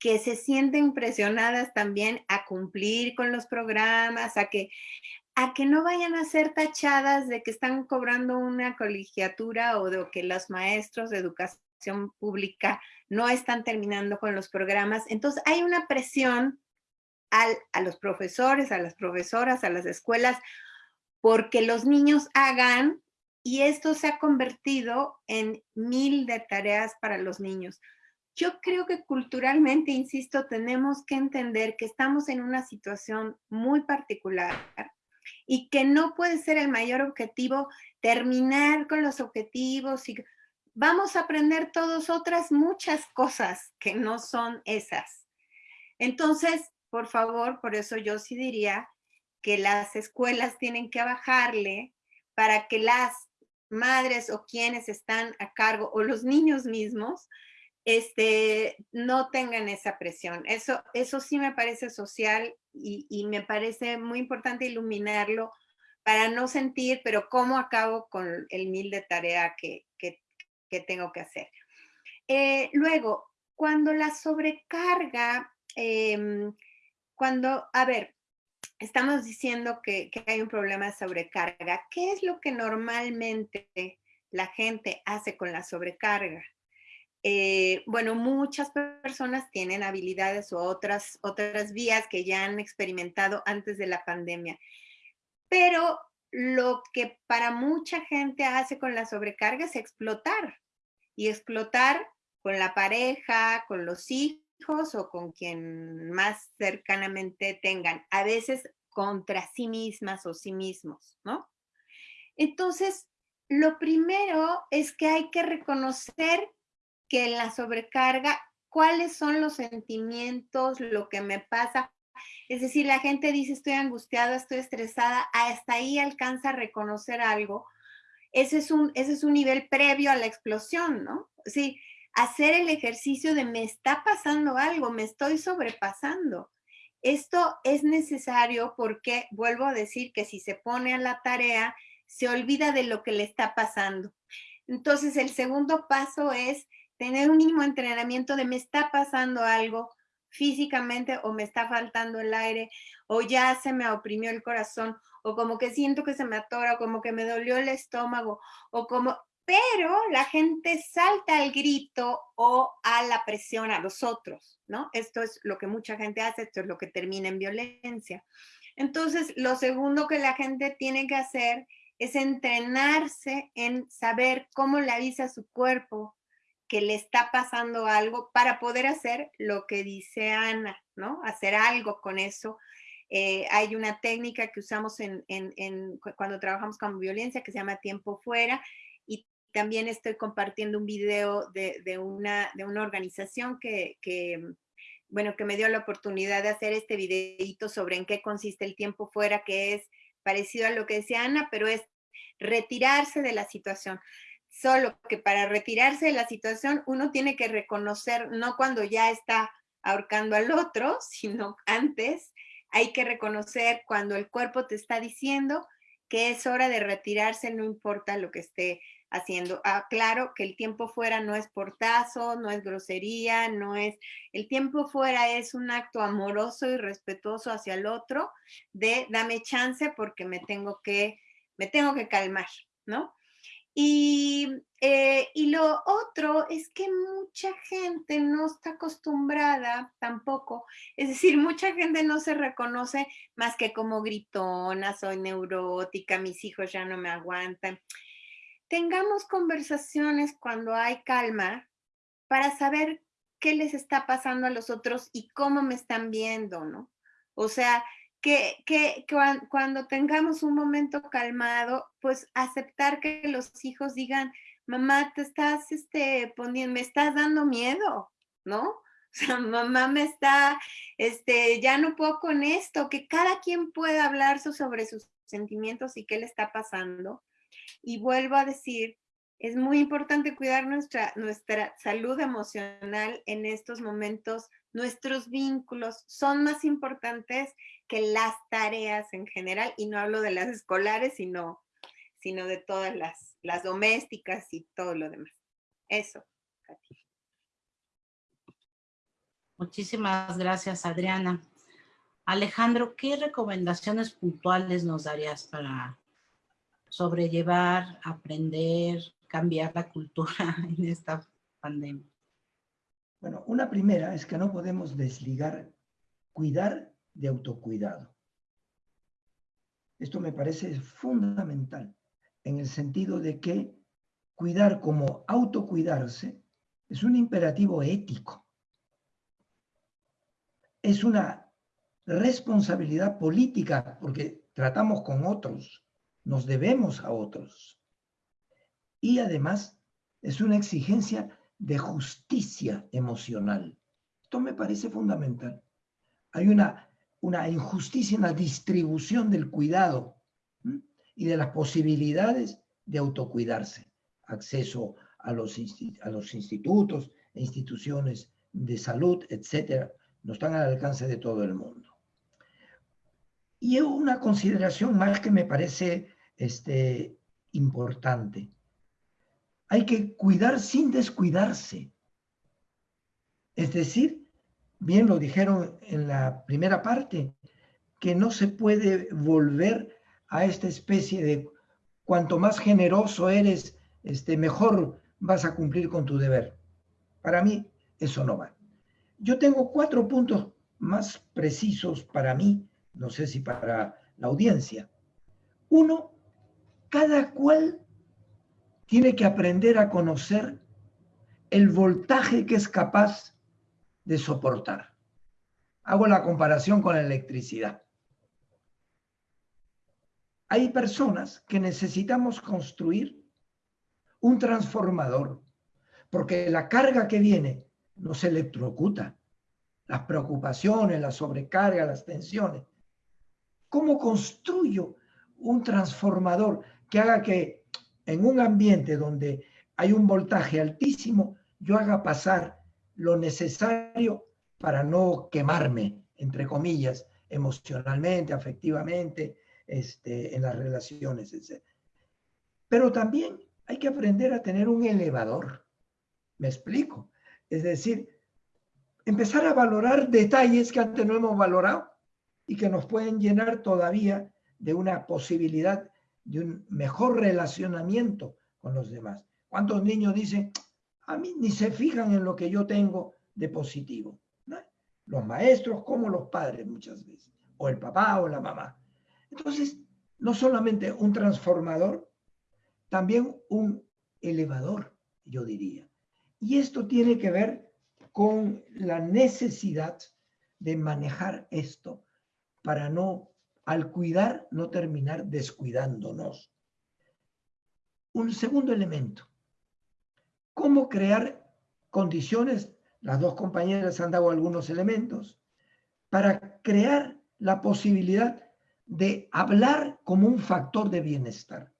que se sienten presionadas también a cumplir con los programas, a que, a que no vayan a ser tachadas de que están cobrando una colegiatura o de que los maestros de educación pública no están terminando con los programas. Entonces hay una presión a los profesores, a las profesoras, a las escuelas, porque los niños hagan y esto se ha convertido en mil de tareas para los niños. Yo creo que culturalmente, insisto, tenemos que entender que estamos en una situación muy particular y que no puede ser el mayor objetivo terminar con los objetivos y vamos a aprender todos otras muchas cosas que no son esas. Entonces, por favor, por eso yo sí diría que las escuelas tienen que bajarle para que las madres o quienes están a cargo o los niños mismos este, no tengan esa presión. Eso, eso sí me parece social y, me parece muy importante iluminarlo para no sentir, pero cómo acabo con el mil de tarea que, tengo que hacer. Eh, luego, cuando la sobrecarga em, cuando, a ver, estamos diciendo que, hay un problema de sobrecarga, ¿qué es lo que normalmente la gente hace con la sobrecarga? Eh, bueno, muchas personas tienen habilidades o otras, otras vías que ya han experimentado antes de la pandemia, pero lo que para mucha gente hace con la sobrecarga es explotar y explotar con la pareja, con los hijos, o con quien más cercanamente tengan, a veces contra sí mismas o sí mismos, ¿no? Entonces, lo primero es que hay que reconocer que en la sobrecarga, cuáles son los sentimientos, lo que me pasa. Es decir, la gente dice estoy angustiada, estoy estresada, hasta ahí alcanza a reconocer algo. Ese es un, ese es un nivel previo a la explosión, ¿no? Sí, hacer el ejercicio de me está pasando algo, me estoy sobrepasando. Esto es necesario porque, vuelvo a decir que si se pone a la tarea, se olvida de lo que le está pasando. Entonces, el segundo paso es tener un mínimo entrenamiento de me está pasando algo físicamente o me está faltando el aire o ya se me oprimió el corazón o como que siento que se me atora o como que me dolió el estómago o como pero la gente salta al grito o a la presión a los otros, ¿no? Esto es lo que mucha gente hace, esto es lo que termina en violencia. Entonces, lo segundo que la gente tiene que hacer es entrenarse en saber cómo le avisa su cuerpo que le está pasando algo para poder hacer lo que dice Ana, ¿no? Hacer algo con eso. Eh, hay una técnica que usamos cuando trabajamos con violencia que se llama tiempo fuera también estoy compartiendo un video de, una, de una organización que, bueno, que me dio la oportunidad de hacer este videito sobre en qué consiste el tiempo fuera, que es parecido a lo que decía Ana, pero es retirarse de la situación. Solo que para retirarse de la situación uno tiene que reconocer, no cuando ya está ahorcando al otro, *laughs* sino antes, hay que reconocer cuando el cuerpo te está diciendo que es hora de retirarse, no importa lo que esté haciendo. Ah, claro que el tiempo fuera no es portazo, no es grosería, no es... El tiempo fuera es un acto amoroso y respetuoso hacia el otro de dame chance porque me tengo que, me tengo que calmar, ¿no? Y, eh, y lo otro es que mucha gente no está acostumbrada tampoco, es decir, mucha gente no se reconoce más que como gritona, soy neurótica, mis hijos ya no me aguantan tengamos conversaciones cuando hay calma para saber qué les está pasando a los otros y cómo me están viendo, ¿no? O sea, que, que, cuando tengamos un momento calmado, pues aceptar que los hijos digan, mamá, te estás este, poniendo, me estás dando miedo, ¿no? O sea, *laughs* mamá me está, este, ya no puedo con esto, que cada quien pueda hablar sobre sus sentimientos y qué le está pasando y vuelvo a decir, es muy importante cuidar nuestra, nuestra salud emocional en estos momentos. Nuestros vínculos son más importantes que las tareas en general, y no hablo de las escolares, sino, sino de todas las, las domésticas y todo lo demás. Eso, Katy. Muchísimas gracias, Adriana. Alejandro, ¿qué recomendaciones puntuales nos darías para sobrellevar, aprender, cambiar la cultura *laughs* en esta pandemia? Bueno, una primera es que no podemos desligar cuidar de autocuidado. Esto me parece fundamental en el sentido de que cuidar como autocuidarse es un imperativo ético. Es una responsabilidad política porque tratamos con otros, nos debemos a otros. Y además es una exigencia de justicia emocional. Esto me parece fundamental. Hay una, una injusticia en la distribución del cuidado y de las posibilidades de autocuidarse. Acceso a los, a los institutos e instituciones de salud, etcétera, no están al alcance de todo el mundo. Y una consideración más que me parece este, importante. Hay que cuidar sin descuidarse. Es decir, bien lo dijeron en la primera parte, que no se puede volver a esta especie de cuanto más generoso eres, este, mejor vas a cumplir con tu deber. Para mí, eso no va. Yo tengo cuatro puntos más precisos para mí, no sé si para la audiencia. Uno, cada cual tiene que aprender a conocer el voltaje que es capaz de soportar. Hago la comparación con la electricidad. Hay personas que necesitamos construir un transformador porque la carga que viene no se electrocuta. Las preocupaciones, la sobrecarga, las tensiones. ¿Cómo construyo un transformador que haga que en un ambiente donde hay un voltaje altísimo, yo haga pasar lo necesario para no quemarme, entre comillas, emocionalmente, afectivamente, este, en las relaciones, etc. Pero también hay que aprender a tener un elevador. ¿Me explico? Es decir, empezar a valorar detalles que antes no hemos valorado y que nos pueden llenar todavía de una posibilidad de un mejor relacionamiento con los demás. ¿Cuántos niños dicen, a mí ni se fijan en lo que yo tengo de positivo? Los maestros como los padres muchas veces, o el papá o la mamá. Entonces, no solamente un transformador, también un elevador, yo diría. Y esto tiene que ver con la necesidad de manejar esto para no, al cuidar, no terminar descuidándonos. Un segundo elemento, cómo crear condiciones, las dos compañeras han dado algunos elementos, para crear la posibilidad de hablar como un factor de bienestar.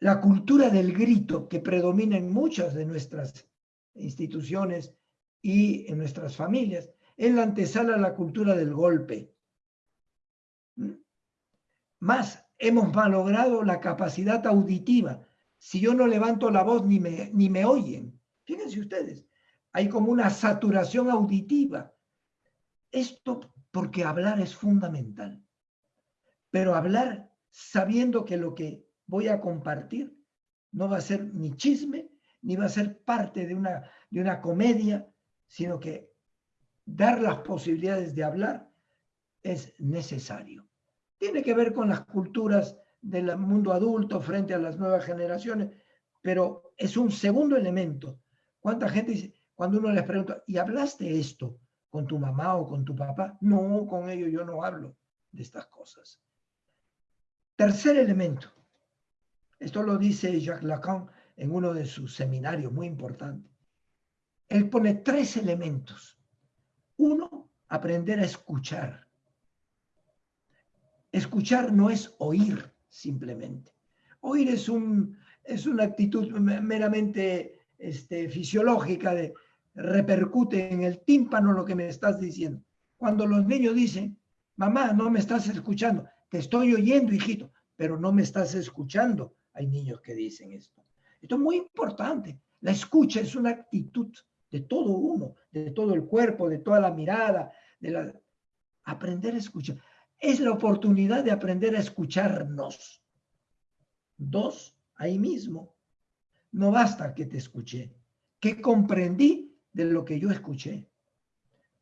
La cultura del grito que predomina en muchas de nuestras instituciones y en nuestras familias es la antesala a la cultura del golpe. Más, hemos malogrado la capacidad auditiva. Si yo no levanto la voz ni me, ni me oyen. Fíjense ustedes, hay como una saturación auditiva. Esto porque hablar es fundamental. Pero hablar sabiendo que lo que voy a compartir no va a ser ni chisme, ni va a ser parte de una, de una comedia, sino que dar las posibilidades de hablar es necesario. Tiene que ver con las culturas del mundo adulto frente a las nuevas generaciones, pero es un segundo elemento. ¿Cuánta gente dice, cuando uno les pregunta, ¿y hablaste esto con tu mamá o con tu papá? No, con ellos yo no hablo de estas cosas. Tercer elemento. Esto lo dice Jacques Lacan en uno de sus seminarios muy importante. Él pone tres elementos. Uno, aprender a escuchar. Escuchar no es oír simplemente. Oír es, un, es una actitud meramente este, fisiológica de repercute en el tímpano lo que me estás diciendo. Cuando los niños dicen, mamá, no me estás escuchando, te estoy oyendo, hijito, pero no me estás escuchando. Hay niños que dicen esto. Esto es muy importante. La escucha es una actitud de todo uno, de todo el cuerpo, de toda la mirada, de aprender a escuchar. Es la oportunidad de aprender a escucharnos. Dos, ahí mismo. No basta que te escuché, que comprendí de lo que yo escuché.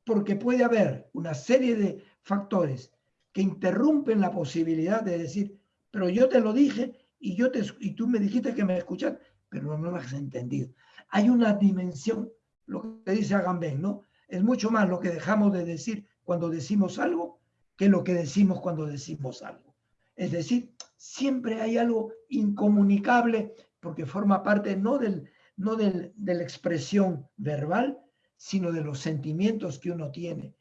Porque puede haber una serie de factores que interrumpen la posibilidad de decir, pero yo te lo dije y, yo te, y tú me dijiste que me escuchas, pero no me has entendido. Hay una dimensión, lo que dice Agamben, ¿no? Es mucho más lo que dejamos de decir cuando decimos algo que lo que decimos cuando decimos algo. Es decir, siempre hay algo incomunicable porque forma parte no, del, no del, de la expresión verbal, sino de los sentimientos que uno tiene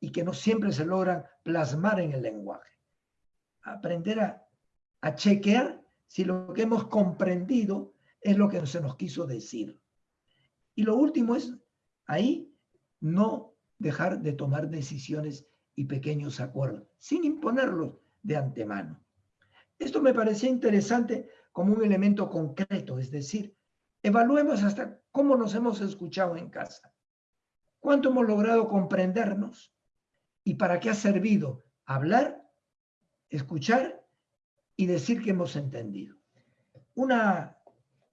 y que no siempre se logran plasmar en el lenguaje. Aprender a, a chequear si lo que hemos comprendido es lo que se nos quiso decir. Y lo último es ahí no dejar de tomar decisiones y pequeños acuerdos, sin imponerlos de antemano. Esto me parecía interesante como un elemento concreto, es decir, evaluemos hasta cómo nos hemos escuchado en casa, cuánto hemos logrado comprendernos y para qué ha servido hablar, escuchar y decir que hemos entendido. Una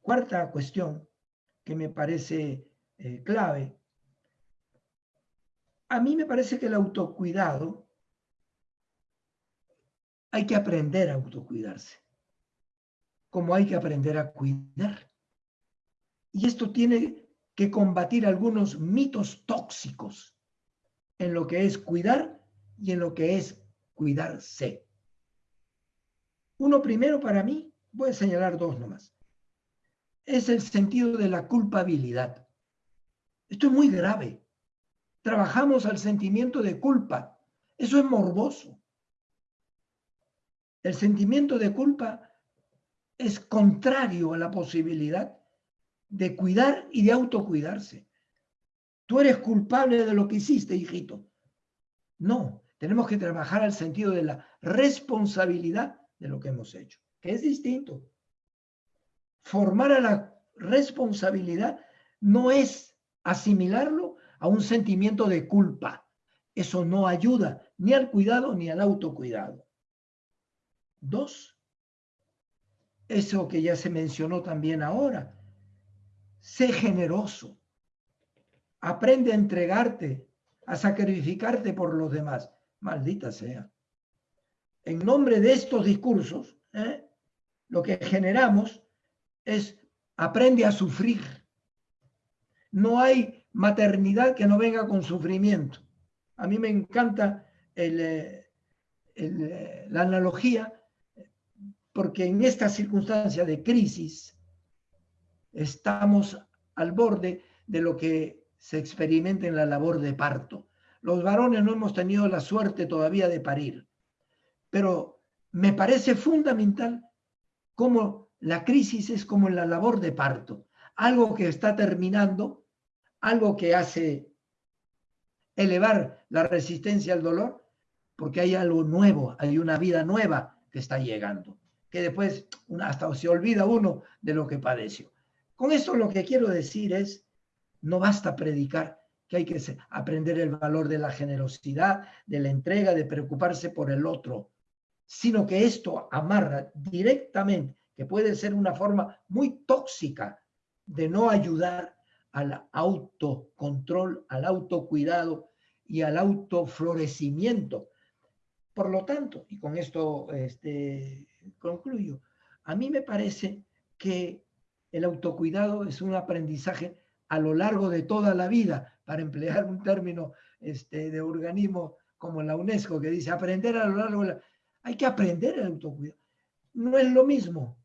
cuarta cuestión que me parece eh, clave, a mí me parece que el autocuidado, hay que aprender a autocuidarse, como hay que aprender a cuidar. Y esto tiene que combatir algunos mitos tóxicos en lo que es cuidar y en lo que es cuidarse. Uno primero para mí, voy a señalar dos nomás. es el sentido de la culpabilidad. Esto es muy grave. Trabajamos al sentimiento de culpa. Eso es morboso. El sentimiento de culpa es contrario a la posibilidad de cuidar y de autocuidarse. Tú eres culpable de lo que hiciste, hijito. No, tenemos que trabajar al sentido de la responsabilidad de lo que hemos hecho, que es distinto. Formar a la responsabilidad no es asimilarlo a un sentimiento de culpa. Eso no ayuda ni al cuidado ni al autocuidado. Dos, eso que ya se mencionó también ahora, sé generoso. Aprende a entregarte, a sacrificarte por los demás. Maldita sea. En nombre de estos discursos, ¿eh? lo que generamos es aprende a sufrir. No hay maternidad que no venga con sufrimiento. A mí me encanta eh, eh, la analogía porque en esta circunstancia de crisis estamos al borde de lo que se experimenta en la labor de parto. Los varones no hemos tenido la suerte todavía de parir, pero me parece fundamental cómo la crisis es como la labor de parto, algo que está terminando, algo que hace elevar la resistencia al dolor, porque hay algo nuevo, hay una vida nueva que está llegando, que después hasta se olvida uno de lo que padeció. Con esto lo que quiero decir es, no basta predicar, que hay que aprender el valor de la generosidad, de la entrega, de preocuparse por el otro, sino que esto amarra directamente, que puede ser una forma muy tóxica de no ayudar al autocontrol, al autocuidado y al autoflorecimiento. Por lo tanto, y con esto este, concluyo, a mí me parece que el autocuidado es un aprendizaje a lo largo de toda la vida, para emplear un término este, de organismo como la UNESCO, que dice aprender a lo largo de la... Hay que aprender el autocuidado. No es lo mismo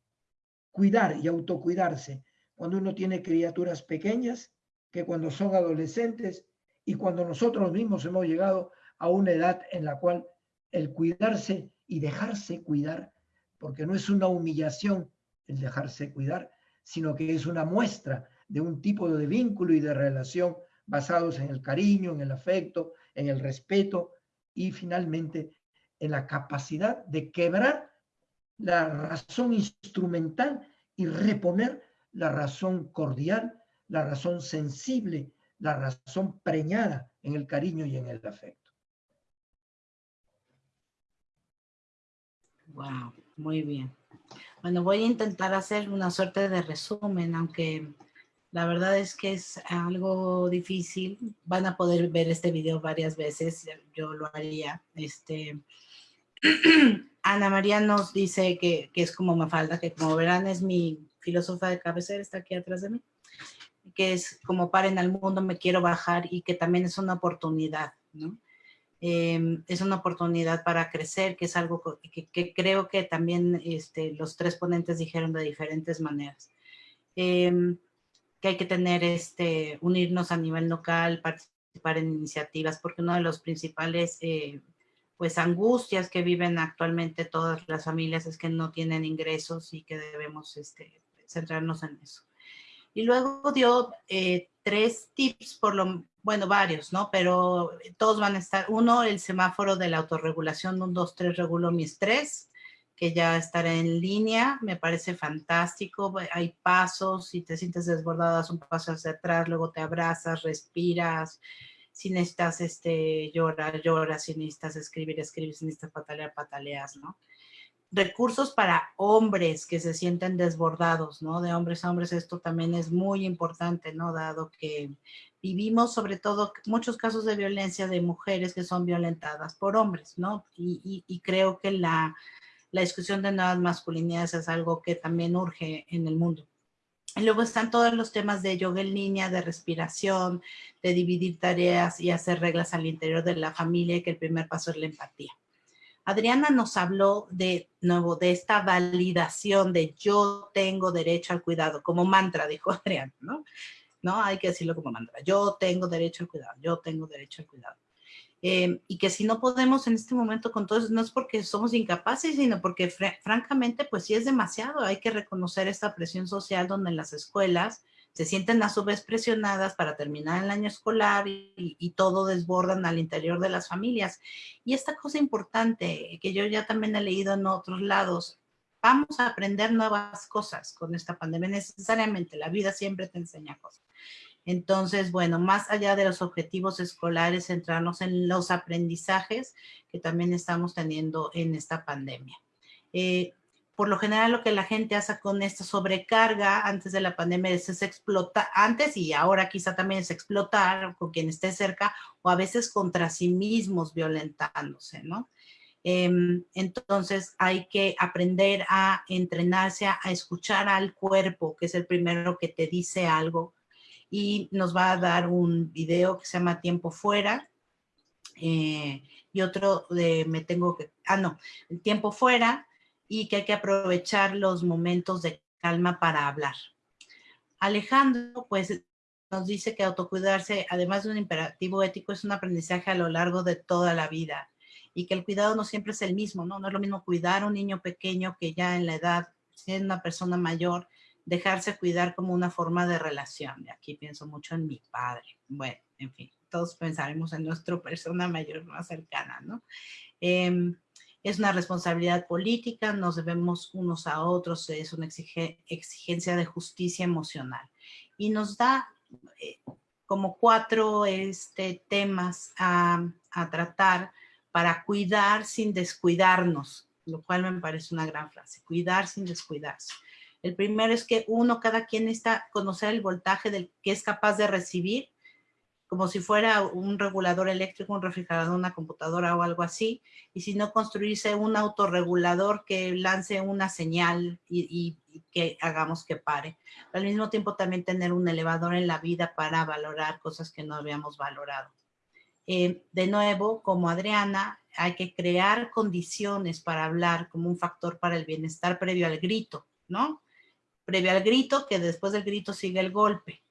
cuidar y autocuidarse cuando uno tiene criaturas pequeñas que cuando son adolescentes y cuando nosotros mismos hemos llegado a una edad en la cual el cuidarse y dejarse cuidar, porque no es una humillación el dejarse cuidar, sino que es una muestra de un tipo de vínculo y de relación basados en el cariño, en el afecto, en el respeto y finalmente en la capacidad de quebrar la razón instrumental y reponer la razón cordial, la razón sensible, la razón preñada en el cariño y en el afecto. Wow, muy bien. Bueno, voy a intentar hacer una suerte de resumen, aunque la verdad es que es algo difícil. Van a poder ver este video varias veces, yo lo haría. Este, *clears throat* Ana María nos dice que, que es como Mafalda, que como verán es mi filósofa de cabecera, está aquí atrás de mí, que es como paren al mundo, me quiero bajar y que también es una oportunidad, ¿no? Em, es una oportunidad para crecer, que es algo que, creo que también este, los tres ponentes dijeron de diferentes maneras. Em, que hay que tener, este, unirnos a nivel local, participar en iniciativas, porque uno de los principales, eh, pues, angustias que viven actualmente todas las familias es que no tienen ingresos y que debemos este, centrarnos en eso. Y luego dio eh, tres tips, por lo, bueno, varios, ¿no? Pero todos van a estar, uno, el semáforo de la autorregulación, un, dos, tres, regulo mi estrés, que ya estará en línea, me parece fantástico, hay pasos, si te sientes desbordada, un paso hacia atrás, luego te abrazas, respiras, si necesitas este, llorar, lloras, si necesitas escribir, escribir, si necesitas patalear, pataleas, ¿no? Recursos para hombres que se sienten desbordados, ¿no? De hombres a hombres, esto también es muy importante, ¿no? Dado que vivimos sobre todo muchos casos de violencia de mujeres que son violentadas por hombres, ¿no? Y, creo que la, discusión de nuevas masculinidades es algo que también urge en el mundo. Y luego están todos los temas de yoga en línea, de respiración, de dividir tareas y hacer reglas al interior de la familia, que el primer paso es la empatía. Adriana nos habló de nuevo de esta validación de yo tengo derecho al cuidado, como mantra, dijo *laughs* Adriana, ¿no? No, hay que decirlo como mantra. Yo tengo derecho al cuidado, yo tengo derecho al cuidado. Em, y que si no podemos en este momento con todo eso, no es porque somos incapaces, sino porque francamente, pues sí es demasiado. Hay que reconocer esta presión social donde en las escuelas se sienten a su vez presionadas para terminar el año escolar y, todo desbordan al interior de las familias. Y esta cosa importante que yo ya también he leído en otros lados, vamos a aprender nuevas cosas con esta pandemia necesariamente, la vida siempre te enseña cosas. Entonces, bueno, más allá de los objetivos escolares, centrarnos en los aprendizajes que también estamos teniendo en esta pandemia. Eh, por lo general lo que la gente hace con esta sobrecarga antes de la pandemia es, explotar, antes y ahora quizá también es explotar con quien esté cerca o a veces contra sí mismos violentándose, ¿no? Em, entonces hay que aprender a entrenarse, a, escuchar al cuerpo, que es el primero que te dice algo. Y nos va a dar un video que se llama Tiempo Fuera. Eh, y otro de Me Tengo que... Ah, no, el Tiempo Fuera y que hay que aprovechar los momentos de calma para hablar. Alejandro, pues, nos dice que autocuidarse, además de un imperativo ético, es un aprendizaje a lo largo de toda la vida y que el cuidado no siempre es el mismo, ¿no? No es lo mismo cuidar a un niño pequeño que ya en la edad, siendo una persona mayor, dejarse cuidar como una forma de relación. Y aquí pienso mucho en mi padre. Bueno, en fin, todos pensaremos en nuestra persona mayor más cercana, ¿no? Em, es una responsabilidad política, nos debemos unos a otros, es una exigencia de justicia emocional. Y nos da eh, como cuatro este, temas a, a, tratar para cuidar sin descuidarnos, lo cual me parece una gran frase, cuidar sin descuidarse. El primero es que uno, cada quien necesita conocer el voltaje del que es capaz de recibir como si fuera un regulador eléctrico, un refrigerador, una computadora o algo así, y si no construirse un autorregulador que lance una señal y, que hagamos que pare. al mismo tiempo también tener un elevador en la vida para valorar cosas que no habíamos valorado. Eh, de nuevo, como Adriana, hay que crear condiciones para hablar como un factor para el bienestar previo al grito, ¿no? Previo al grito, que después del grito sigue el golpe.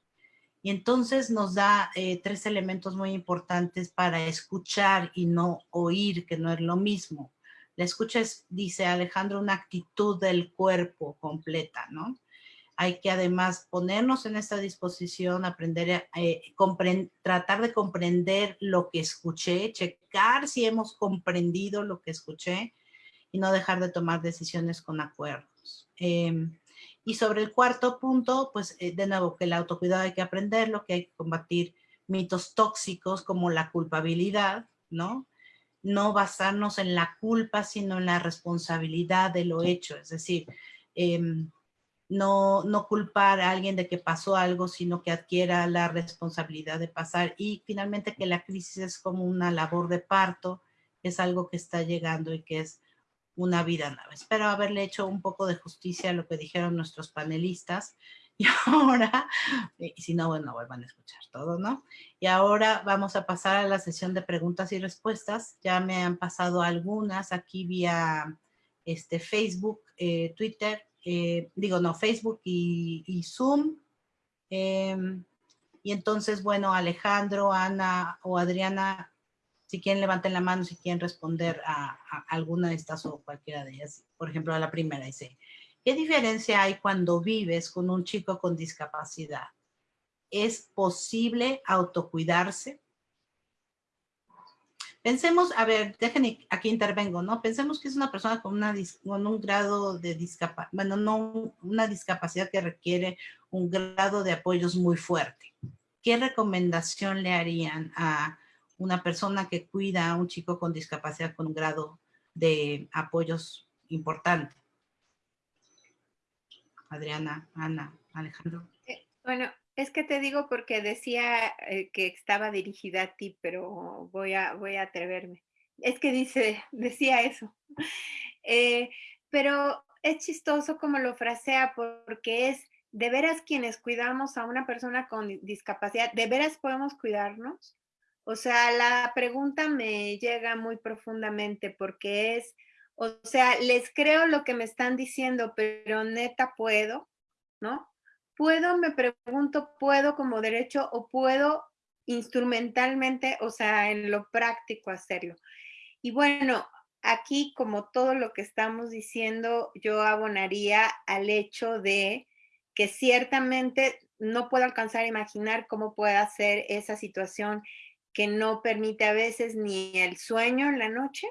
Y entonces nos da eh, tres elementos muy importantes para escuchar y no oír, que no es lo mismo. La escucha es, dice Alejandro, una actitud del cuerpo completa, ¿no? Hay que además ponernos en esta disposición, aprender, eh, tratar de comprender lo que escuché, checar si hemos comprendido lo que escuché y no dejar de tomar decisiones con acuerdos. Em, y sobre el cuarto punto, pues eh, de nuevo que el autocuidado hay que aprenderlo, que hay que combatir mitos tóxicos como la culpabilidad, ¿no? No basarnos en la culpa, sino en la responsabilidad de lo hecho. Es decir, em, no, no culpar a alguien de que pasó algo, sino que adquiera la responsabilidad de pasar. Y finalmente que la crisis es como una labor de parto, es algo que está llegando y que es una vida nueva. Espero haberle hecho un poco de justicia a lo que dijeron nuestros panelistas. *laughs* Y ahora, y si no, bueno, vuelvan a escuchar todo, ¿no? Y ahora vamos a pasar a la sesión de preguntas y respuestas. Ya me han pasado algunas aquí vía este, Facebook, eh, Twitter, eh, digo, no, Facebook y, Zoom. Em, y entonces, bueno, Alejandro, Ana o Adriana, si quieren levanten la mano, si quieren responder a, alguna de estas o cualquiera de ellas. Por ejemplo, a la primera dice, ¿qué diferencia hay cuando vives con un chico con discapacidad? ¿Es posible autocuidarse? Pensemos, a ver, déjenme, aquí intervengo, ¿no? Pensemos que es una persona con, una, con un grado de discapacidad, bueno, no una discapacidad que requiere un grado de apoyos muy fuerte. ¿Qué recomendación le harían a una persona que cuida a un chico con discapacidad con un grado de apoyos importante. Adriana, Ana, Alejandro. Eh, bueno, es que te digo porque decía eh, que estaba dirigida a ti, pero voy a, voy a atreverme. Es que dice, *laughs* decía eso. *laughs* Eh, pero es chistoso como lo frasea porque es de veras quienes cuidamos a una persona con discapacidad, de veras podemos cuidarnos O sea, la pregunta me llega muy profundamente porque es, o sea, les creo lo que me están diciendo, pero neta puedo, ¿no? Puedo, me pregunto, ¿puedo como derecho o puedo instrumentalmente, o sea, en lo práctico hacerlo? Y bueno, aquí como todo lo que estamos diciendo, yo abonaría al hecho de que ciertamente no puedo alcanzar a imaginar cómo pueda ser esa situación que no permite a veces ni el sueño en la noche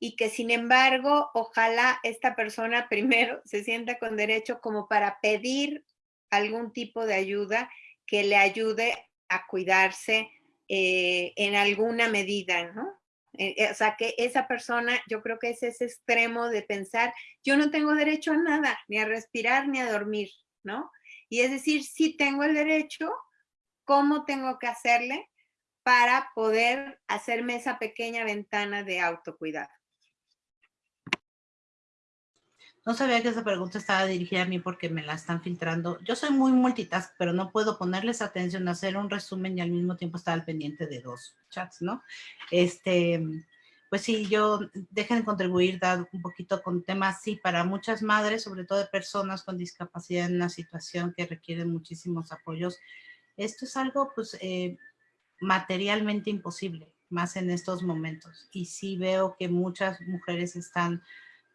y que sin embargo, ojalá esta persona *laughs* primero se sienta con derecho como para pedir algún tipo de ayuda que le ayude a cuidarse eh, en alguna medida, ¿no? Eh, eh, o sea, que esa persona, yo creo que es ese extremo de pensar, yo no tengo derecho a nada, ni a respirar, ni a dormir, ¿no? Y es decir, sí tengo el derecho, ¿cómo tengo que hacerle para poder hacerme esa pequeña ventana de autocuidado? No sabía que esa pregunta estaba dirigida a mí porque me la están filtrando. Yo soy muy multitask, pero no puedo ponerles atención, hacer un resumen y al mismo tiempo estar al pendiente de dos chats, ¿no? Este, pues sí, yo dejen contribuir, dar un poquito con temas, sí, para muchas madres, sobre todo de personas con discapacidad en una situación que requiere muchísimos apoyos. Esto es algo, pues, eh, materialmente imposible, más en estos momentos. Y sí veo que muchas mujeres están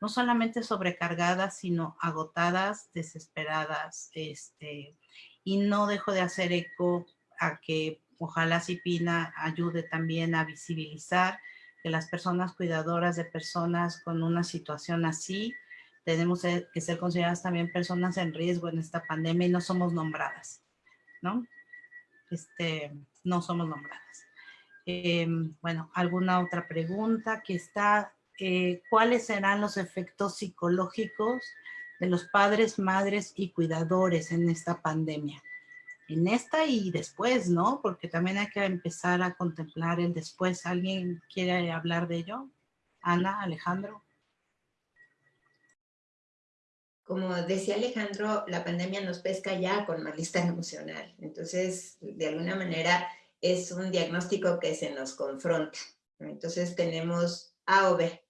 no solamente sobrecargadas, sino agotadas, desesperadas, este, y no dejo de hacer eco a que ojalá Cipina ayude también a visibilizar que las personas cuidadoras de personas con una situación así, tenemos que ser consideradas también personas en riesgo en esta pandemia y no somos nombradas, ¿no? Este, no somos nombradas. Em, bueno, ¿alguna otra pregunta que está eh, cuáles serán los efectos psicológicos de los padres, madres y cuidadores en esta pandemia. En esta y después, ¿no? Porque también hay que empezar a contemplar el después. ¿Alguien quiere hablar de ello? Ana, Alejandro. Como decía Alejandro, la pandemia nos pesca ya con malestar *laughs* emocional. Entonces, de alguna manera, es un diagnóstico que se nos confronta. Entonces, tenemos A o B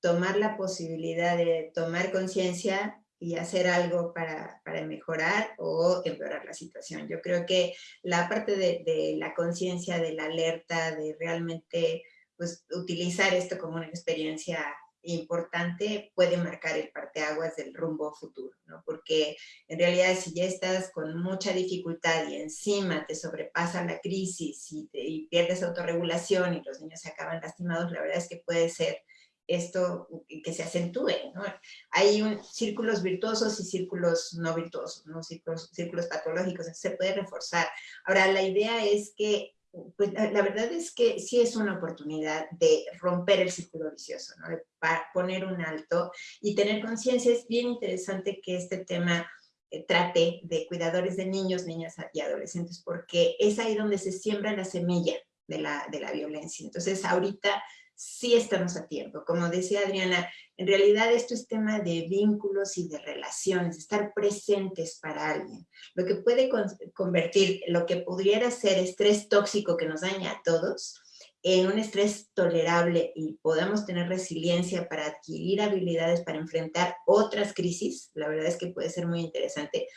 tomar la posibilidad de tomar conciencia y hacer algo para, mejorar o empeorar la situación. Yo creo que la parte de, la conciencia, de la alerta, de realmente pues, utilizar esto como una experiencia importante puede marcar el parteaguas del rumbo futuro, ¿no? Porque en realidad si ya estás con mucha dificultad y encima te sobrepasa la crisis y, y pierdes autorregulación y los niños se acaban lastimados, la verdad es que puede ser esto que se acentúe. Hay círculos virtuosos y círculos no virtuosos, círculos, círculos patológicos, se puede reforzar. Ahora, la idea es que, pues la, verdad es que sí es una oportunidad de romper el círculo vicioso, ¿no? de poner un alto y tener conciencia. Es bien interesante que este tema eh, trate de cuidadores de niños, niñas y adolescentes, porque es ahí donde se siembra la semilla de la, de la violencia. Entonces, ahorita sí estamos a tiempo. Como decía Adriana, en realidad esto es tema de vínculos y de relaciones, estar presentes para alguien. Lo que puede convertir lo que pudiera ser estrés tóxico que nos daña a todos, en un estrés tolerable y podamos tener resiliencia para adquirir habilidades para enfrentar otras crisis, la verdad es que puede ser muy interesante,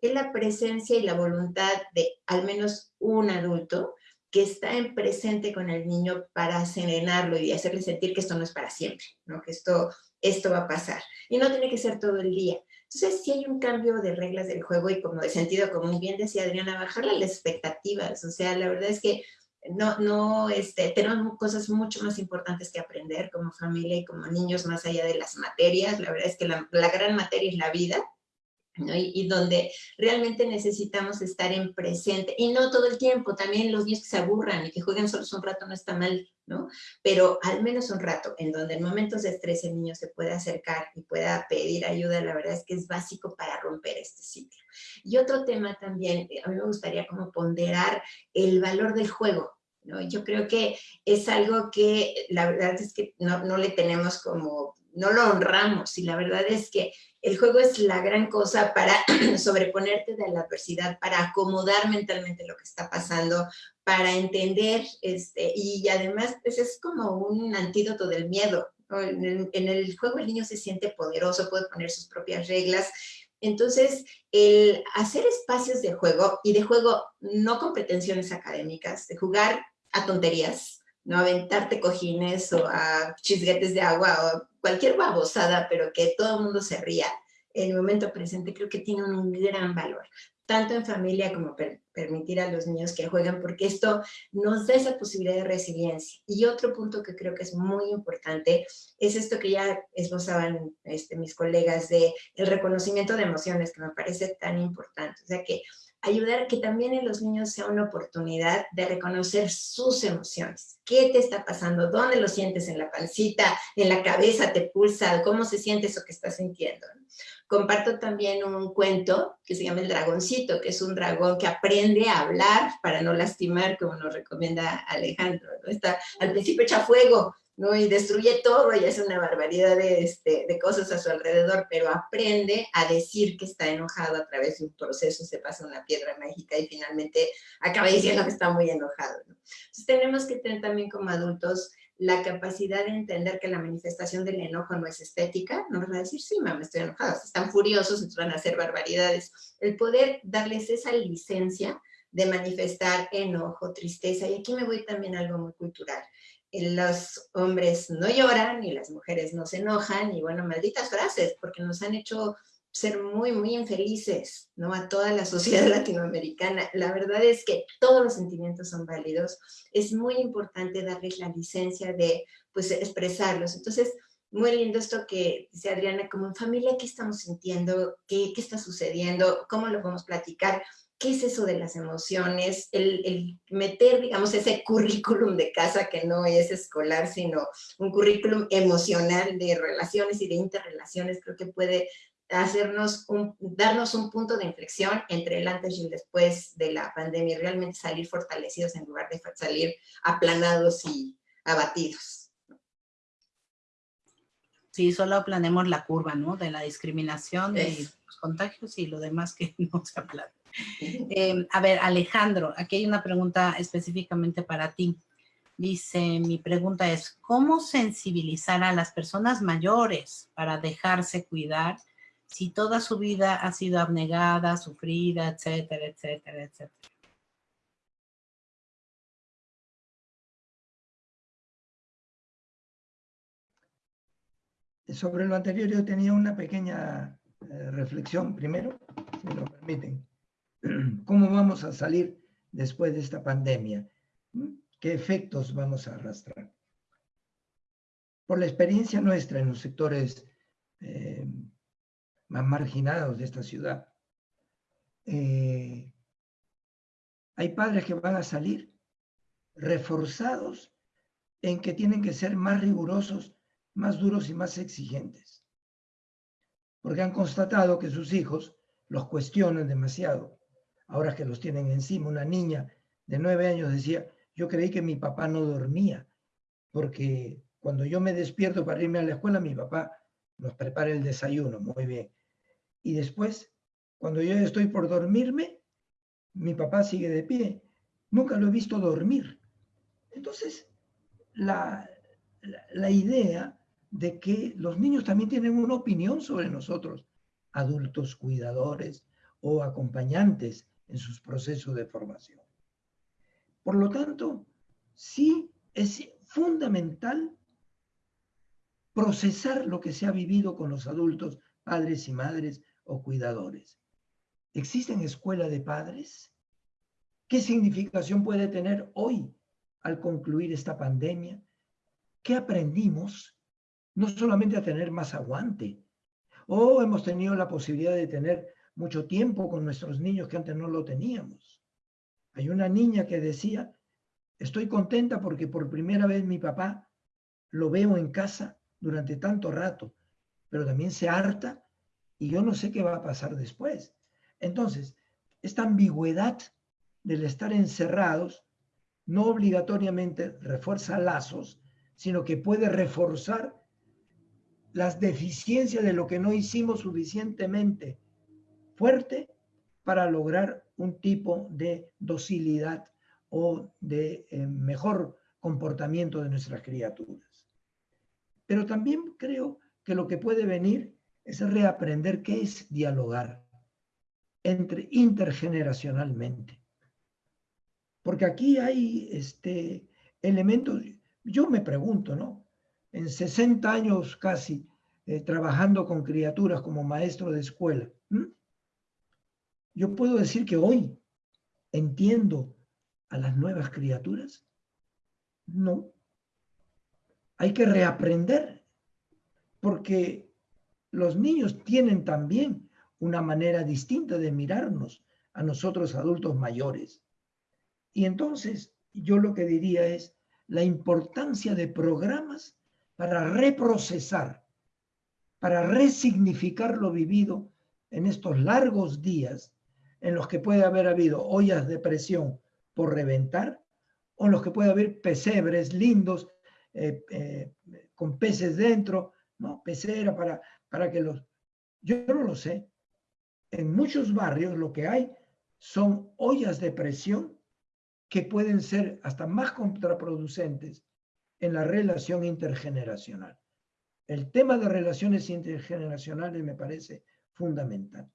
es la presencia y la voluntad de al menos un adulto que está en presente con el niño para serenarlo y hacerle sentir que esto no es para siempre, ¿no? que esto, esto va a pasar. Y no tiene que ser todo el día. Entonces, si hay un cambio de reglas del juego y como de sentido común, bien decía Adriana, bajarle las expectativas. O sea, la verdad es que no, no, este, tenemos cosas mucho más importantes que aprender como familia y como niños más allá de las materias. La verdad es que la, la gran materia es la vida y, donde realmente necesitamos estar en presente, y no todo el tiempo, también los niños que se aburran y que jueguen solos un rato no está mal, ¿no? Pero al menos un rato, en donde en momentos de estrés el niño se pueda acercar y pueda pedir ayuda, la verdad es que es básico para romper este ciclo. Y otro tema también, a mí me gustaría como ponderar el valor del juego, ¿no? Yo creo que es algo que la verdad es que no, no le tenemos como, no lo honramos y la verdad es que el juego es la gran cosa para *clears throat* sobreponerte de la adversidad, para acomodar mentalmente lo que está pasando, para entender, este, y además pues es como un antídoto del miedo. En, el, en el juego el niño se siente poderoso, puede poner sus propias reglas, entonces, el hacer espacios de juego, y de juego no con pretensiones académicas, de jugar a tonterías, no aventarte cojines o a chisguetes de agua o cualquier babosada, pero que todo el mundo se ría en el momento presente, creo que tiene un gran valor tanto en familia como permitir a los niños que jueguen, porque esto nos da esa posibilidad de resiliencia. Y otro punto que creo que es muy importante es esto que ya esbozaban este, mis colegas de el reconocimiento de emociones, que me parece tan importante. O sea, que ayudar que también en los niños sea una oportunidad de reconocer sus emociones. ¿Qué te está pasando? ¿Dónde lo sientes? ¿En la pancita? ¿En la cabeza? ¿Te pulsa? ¿Cómo se siente eso que estás sintiendo? Comparto también un cuento que se llama El Dragoncito, que es un dragón que aprende a hablar para no lastimar, como nos recomienda Alejandro. Está al principio echa fuego, ¿no? Y destruye todo y hace una barbaridad de, este, de cosas a su alrededor, pero aprende a decir que está enojado a través de un proceso, se pasa una piedra mágica y finalmente acaba diciendo que está muy enojado, Entonces tenemos que tener también como adultos la capacidad de entender que la manifestación del enojo no es estética, no van a decir, sí, mamá, estoy enojada, están furiosos, entonces van a hacer barbaridades. El poder darles esa licencia de manifestar enojo, tristeza, y aquí me voy también a algo muy cultural. Los hombres no lloran y las mujeres no se enojan, y bueno, malditas frases, porque nos han hecho ser muy, muy infelices, ¿no? A toda la sociedad *laughs* latinoamericana. La verdad es que todos los sentimientos son válidos. Es muy importante darles la licencia de, pues, expresarlos. Entonces, muy lindo esto que dice Adriana, como en familia, ¿qué estamos sintiendo? ¿Qué, qué está sucediendo? ¿Cómo lo podemos platicar? ¿Qué es eso de las emociones? El, el, meter, digamos, ese currículum de casa que no es escolar, sino un currículum emocional de relaciones y de interrelaciones, creo que puede hacernos un, darnos un punto de inflexión entre el antes y el después de la pandemia y realmente salir fortalecidos en lugar de salir aplanados y abatidos. Sí, solo planemos la curva, ¿no? De la discriminación, de los contagios y lo demás que *laughs* no se aplana. Eh, a ver, Alejandro, aquí hay una pregunta específicamente para ti. Dice, mi pregunta es, ¿cómo sensibilizar a las personas mayores para dejarse cuidar si toda su vida ha sido abnegada, sufrida, etcétera, etcétera, etcétera. Sobre lo anterior yo tenía una pequeña eh, reflexión primero, si me lo permiten. *clears throat* ¿Cómo vamos a salir después de esta pandemia? ¿Qué efectos vamos a arrastrar? Por la experiencia nuestra en los sectores eh, más marginados de esta ciudad. Eh, hay padres que van a salir reforzados en que tienen que ser más rigurosos, más duros y más exigentes. Porque han constatado que sus hijos los cuestionan demasiado. Ahora que los tienen encima, una niña de nueve años decía, yo creí que mi papá no dormía, porque cuando yo me despierto para irme a la escuela, mi papá nos prepara el desayuno, muy bien. Y después, cuando yo estoy por dormirme, mi papá sigue de pie. Nunca lo he visto dormir. Entonces, la, la, idea de que los niños también tienen una opinión sobre nosotros, adultos cuidadores o acompañantes en sus procesos de formación. Por lo tanto, sí es fundamental procesar lo que se ha vivido con los adultos, padres y madres o cuidadores. ¿Existen escuela de padres? ¿Qué significación puede tener hoy al concluir esta pandemia? ¿Qué aprendimos? No solamente a tener más aguante, o hemos tenido la posibilidad de tener mucho tiempo con nuestros niños que antes no lo teníamos. Hay una niña que decía, estoy contenta porque por primera vez mi papá lo veo en casa durante tanto rato, pero también se harta y yo no sé qué va a pasar después. Entonces, esta ambigüedad del estar encerrados no obligatoriamente refuerza lazos, sino que puede reforzar las deficiencias de lo que no hicimos suficientemente fuerte para lograr un tipo de docilidad o de eh, mejor comportamiento de nuestras criaturas. Pero también creo que lo que puede venir es reaprender qué es dialogar entre intergeneracionalmente. Porque aquí hay este, elementos, yo me pregunto, ¿no? En 60 años casi eh, trabajando con criaturas como maestro de escuela, yo puedo decir que hoy entiendo a las nuevas criaturas. No. Hay que reaprender, porque los niños tienen también una manera distinta de mirarnos a nosotros adultos mayores. Y entonces yo lo que diría es la importancia de programas para reprocesar, para resignificar lo vivido en estos largos días en los que puede haber habido ollas de presión por reventar o en los que puede haber pesebres lindos eh, eh, con peces dentro, ¿no? Pecera para, para que los... Yo no lo sé. En muchos barrios lo que hay son ollas de presión que pueden ser hasta más contraproducentes en la relación intergeneracional. El tema de relaciones intergeneracionales me parece fundamental.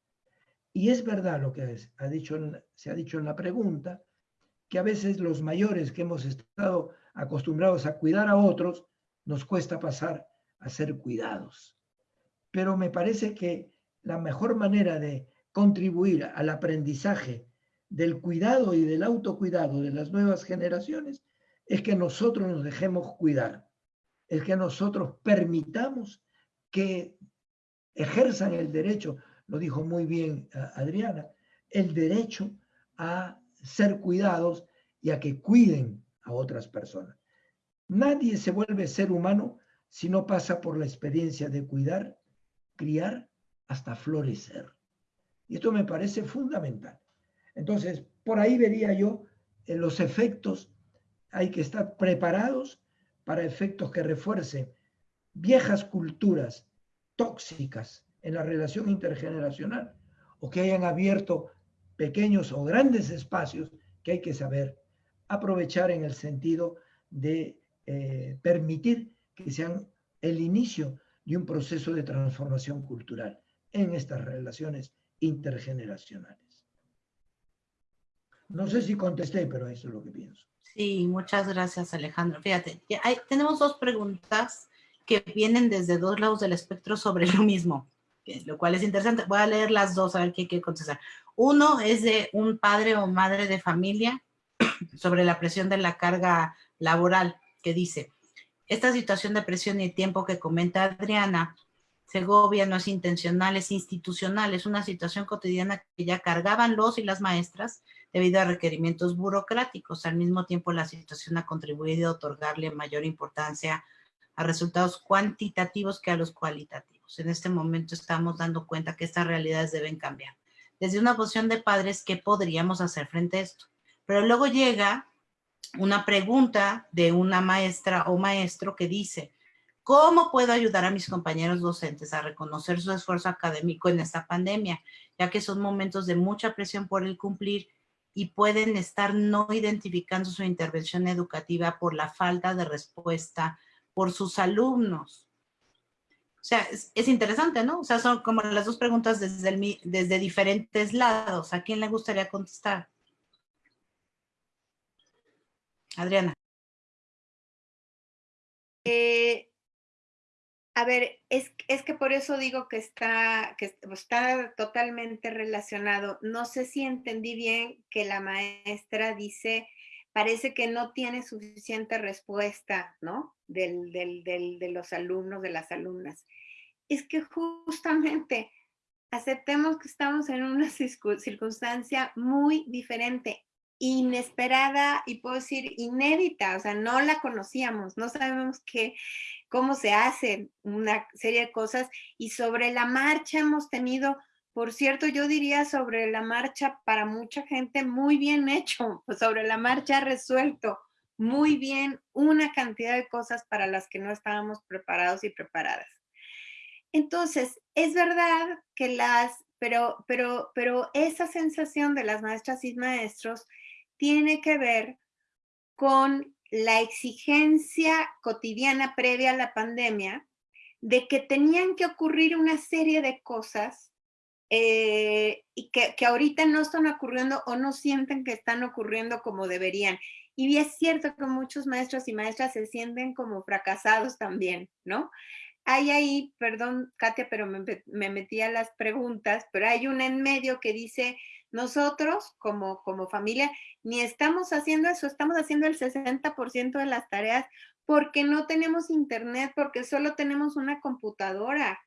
Y es verdad lo que ha dicho, se ha dicho en la pregunta, que a veces los mayores que hemos estado acostumbrados a cuidar a otros, nos cuesta pasar a ser cuidados. Pero me parece que la mejor manera de contribuir al aprendizaje del cuidado y del autocuidado de las nuevas generaciones es que nosotros nos dejemos cuidar, es que nosotros permitamos que ejerzan el derecho lo dijo muy bien eh, Adriana, el derecho a ser cuidados y a que cuiden a otras personas. Nadie se vuelve ser humano si no pasa por la experiencia de cuidar, criar, hasta florecer. Y esto me parece fundamental. Entonces, por ahí vería yo eh, los efectos, hay que estar preparados para efectos que refuercen viejas culturas tóxicas en la relación intergeneracional o que hayan abierto pequeños o grandes espacios que hay que saber aprovechar en el sentido de eh, permitir que sean el inicio de un proceso de transformación cultural en estas relaciones intergeneracionales. No sé si contesté, pero eso es lo que pienso. Sí, muchas gracias Alejandro. Fíjate, tenemos dos preguntas que vienen desde dos lados del espectro sobre lo mismo lo cual es interesante. Voy a leer las dos a ver qué quiere contestar. Uno es de un padre o madre de familia *clears throat* sobre la presión de la carga laboral, que dice, esta situación de presión y tiempo que comenta Adriana Segovia no es intencional, es institucional, es una situación cotidiana que ya cargaban los y las maestras debido a requerimientos burocráticos. Al mismo tiempo, la situación ha contribuido a otorgarle mayor importancia a resultados cuantitativos que a los cualitativos. En este momento estamos dando cuenta que estas realidades deben cambiar. Desde una posición de padres, ¿qué podríamos hacer frente a esto? Pero luego llega una pregunta de una maestra o maestro que dice, ¿cómo puedo ayudar a mis compañeros docentes a reconocer su esfuerzo académico en esta pandemia? Ya que son momentos de mucha presión por el cumplir y pueden estar no identificando su intervención educativa por la falta de respuesta por sus alumnos. O sea, es, interesante, ¿no? O sea, son como las dos preguntas desde, desde diferentes lados. ¿A quién le gustaría contestar? Adriana. Eh, a ver, es, es, que por eso digo que está, que está totalmente relacionado. No sé si entendí bien que la maestra dice, parece que no tiene suficiente respuesta, ¿no? del, de los alumnos, de las alumnas. Es que justamente aceptemos que estamos en una circunstancia muy diferente, inesperada y puedo decir inédita, o sea, no la conocíamos, no sabemos qué, cómo se hacen una serie de cosas y sobre la marcha hemos tenido por cierto, yo diría sobre la marcha, para mucha gente, muy bien hecho, *laughs* sobre la marcha resuelto, muy bien una cantidad de cosas para las que no estábamos preparados y preparadas. Entonces, es verdad que las, pero, pero, pero esa sensación de las maestras y maestros tiene que ver con la exigencia cotidiana previa a la pandemia de que tenían que ocurrir una serie de cosas eh, y que, que, ahorita no están ocurriendo o no sienten que están ocurriendo como deberían. Y es cierto que muchos maestros y maestras se sienten como fracasados también, ¿no? Hay ahí, perdón Katia, pero me, me metí a las preguntas, pero hay una en medio que dice, nosotros como, como familia ni estamos haciendo eso, estamos haciendo el 60% de las tareas porque no tenemos internet, porque solo tenemos una computadora.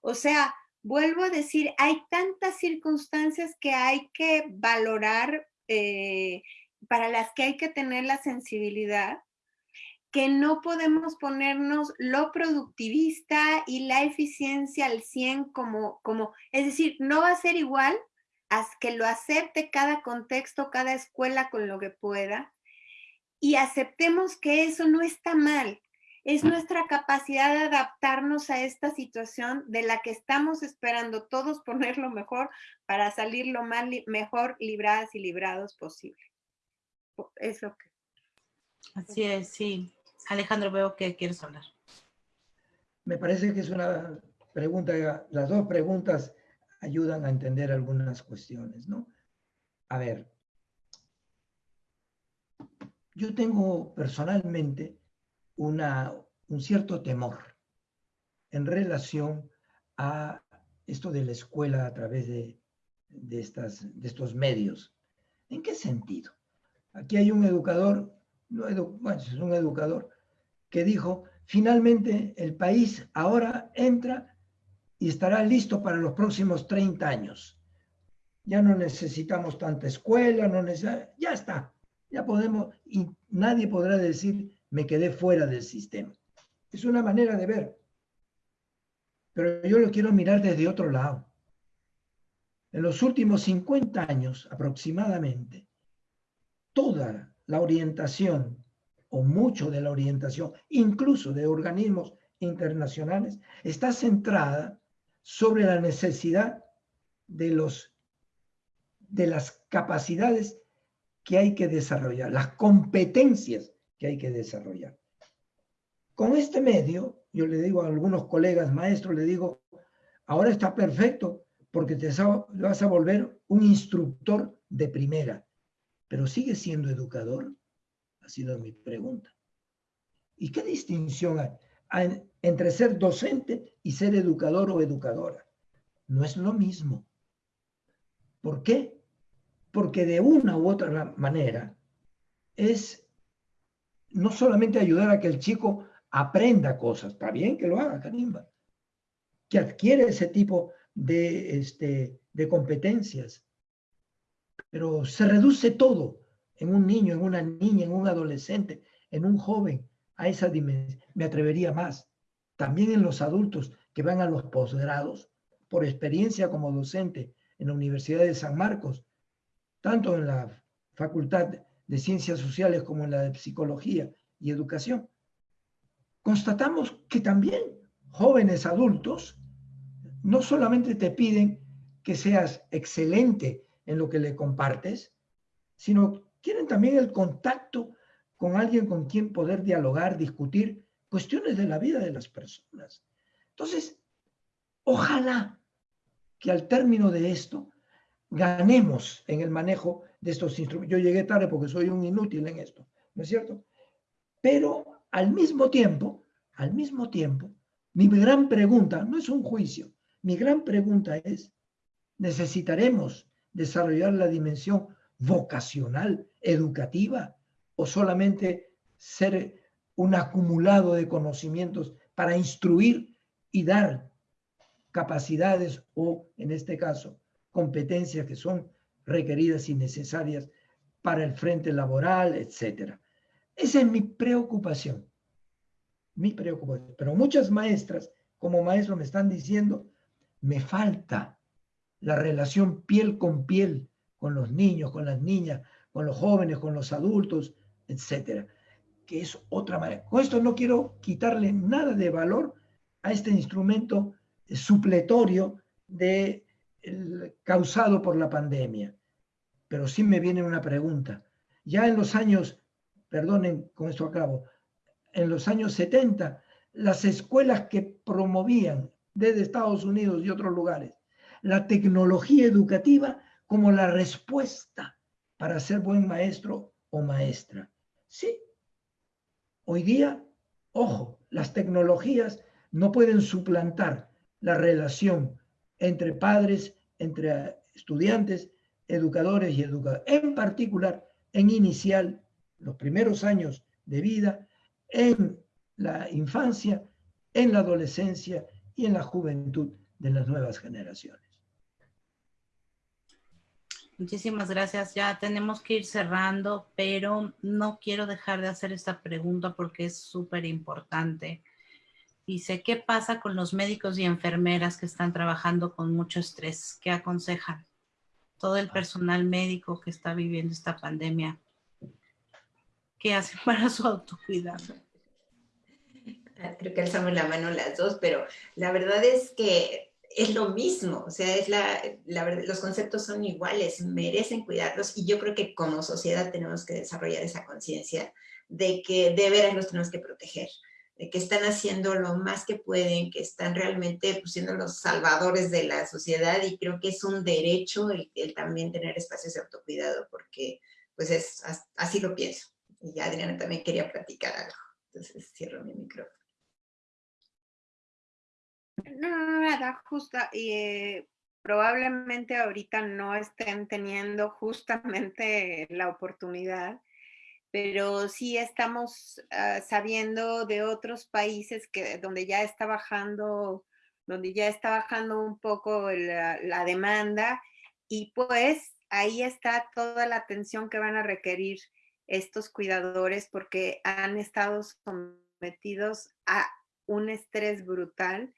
O sea, vuelvo a decir, hay tantas circunstancias que hay que valorar, eh, para las que hay que tener la sensibilidad, que no podemos ponernos lo productivista y la eficiencia al 100 como, como, es decir, no va a ser igual a que lo acepte cada contexto, cada escuela con lo que pueda y aceptemos que eso no está mal. Es nuestra capacidad de adaptarnos a esta situación de la que estamos esperando todos *laughs* poner lo mejor para salir lo más mejor libradas y librados posible. Es lo que... Así es, sí. Alejandro, veo que quieres hablar. Me parece que es una pregunta, las dos preguntas ayudan a entender algunas cuestiones, ¿no? A ver, yo tengo personalmente una, un cierto temor en relación a esto de la escuela a través de, de, estas, de estos medios. ¿En qué sentido? Aquí hay un educador, no es un educador, que dijo, finalmente el país ahora entra y estará listo para los próximos 30 años. Ya no necesitamos tanta escuela, no ya está, ya podemos, y nadie podrá decir, me quedé fuera del sistema. Es una manera de ver. Pero yo lo quiero mirar desde otro lado. En los últimos 50 años aproximadamente, toda la orientación, o mucho de la orientación, incluso de organismos internacionales, está centrada sobre la necesidad de, los, de las capacidades que hay que desarrollar, las competencias que hay que desarrollar. Con este medio, yo le digo a algunos colegas maestros, le digo, ahora está perfecto porque te vas a volver un instructor de primera, pero sigue siendo educador. Ha sido mi pregunta. ¿Y qué distinción hay entre ser docente y ser educador o educadora? No es lo mismo. ¿Por qué? porque de una u otra manera es no solamente ayudar a que el chico aprenda cosas, está bien que lo haga, carimba, que adquiere ese tipo de, este, de competencias, pero se reduce todo en un niño, en una niña, en un adolescente, en un joven, a esa dimensión. Me atrevería más. También en los adultos que van a los posgrados, por experiencia como docente en la Universidad de San Marcos, tanto en la Facultad de Ciencias Sociales como la de Psicología y Educación, constatamos que también jóvenes adultos no solamente te piden que seas excelente en lo que le compartes, sino quieren también el contacto con alguien con quien poder dialogar, discutir cuestiones de la vida de las personas. Entonces, ojalá que al término de esto ganemos en el manejo de estos instrumentos. Yo llegué tarde porque soy un inútil en esto, ¿no es cierto? Pero al mismo tiempo, al mismo tiempo, mi gran pregunta no es un juicio, mi gran pregunta es, ¿necesitaremos desarrollar la dimensión vocacional, educativa, o solamente ser un acumulado de conocimientos para instruir y dar capacidades o, en este caso, competencias que son requeridas y necesarias para el frente laboral, etc. Esa es mi preocupación, mi preocupación. Pero muchas maestras, como maestro, me están diciendo, me falta la relación piel con piel con los niños, con las niñas, con los jóvenes, con los adultos, etcétera, que es otra manera. Con esto no quiero quitarle nada de valor a este instrumento supletorio de, causado por la pandemia. Pero sí me viene una pregunta. Ya en los años, perdonen, con esto acabo, en los años 70, las escuelas que promovían desde Estados Unidos y otros lugares la tecnología educativa como la respuesta para ser buen maestro o maestra. Sí, hoy día, ojo, las tecnologías no pueden suplantar la relación entre padres, entre estudiantes, educadores y educadores, en particular en inicial, los primeros años de vida, en la infancia, en la adolescencia y en la juventud de las nuevas generaciones. Muchísimas gracias. Ya tenemos que ir cerrando, pero no quiero dejar de hacer esta pregunta porque es súper importante. Dice, ¿qué pasa con los médicos y enfermeras que están trabajando con mucho estrés? ¿Qué aconsejan? Todo el personal médico que está viviendo esta pandemia, ¿qué hacen *laughs* para su autocuidado? Creo que alzamos la mano las dos, pero la verdad es que es lo mismo, o sea, es la, los conceptos son iguales, merecen cuidarlos y yo creo que como sociedad tenemos que desarrollar esa conciencia de que de veras los tenemos que proteger, que están haciendo lo más que pueden, que están realmente pues, siendo los salvadores de la sociedad y creo que es un derecho el, también tener espacios de autocuidado porque pues es, así lo pienso. Y Adriana también quería platicar algo, entonces cierro mi micrófono. No, nada, justo, y eh, probablemente ahorita no estén teniendo justamente la oportunidad, pero sí estamos ah, sabiendo de otros países que donde ya está bajando, donde ya está bajando un poco la, la demanda y pues ahí está toda la atención que van a requerir estos cuidadores porque han estado sometidos a un estrés brutal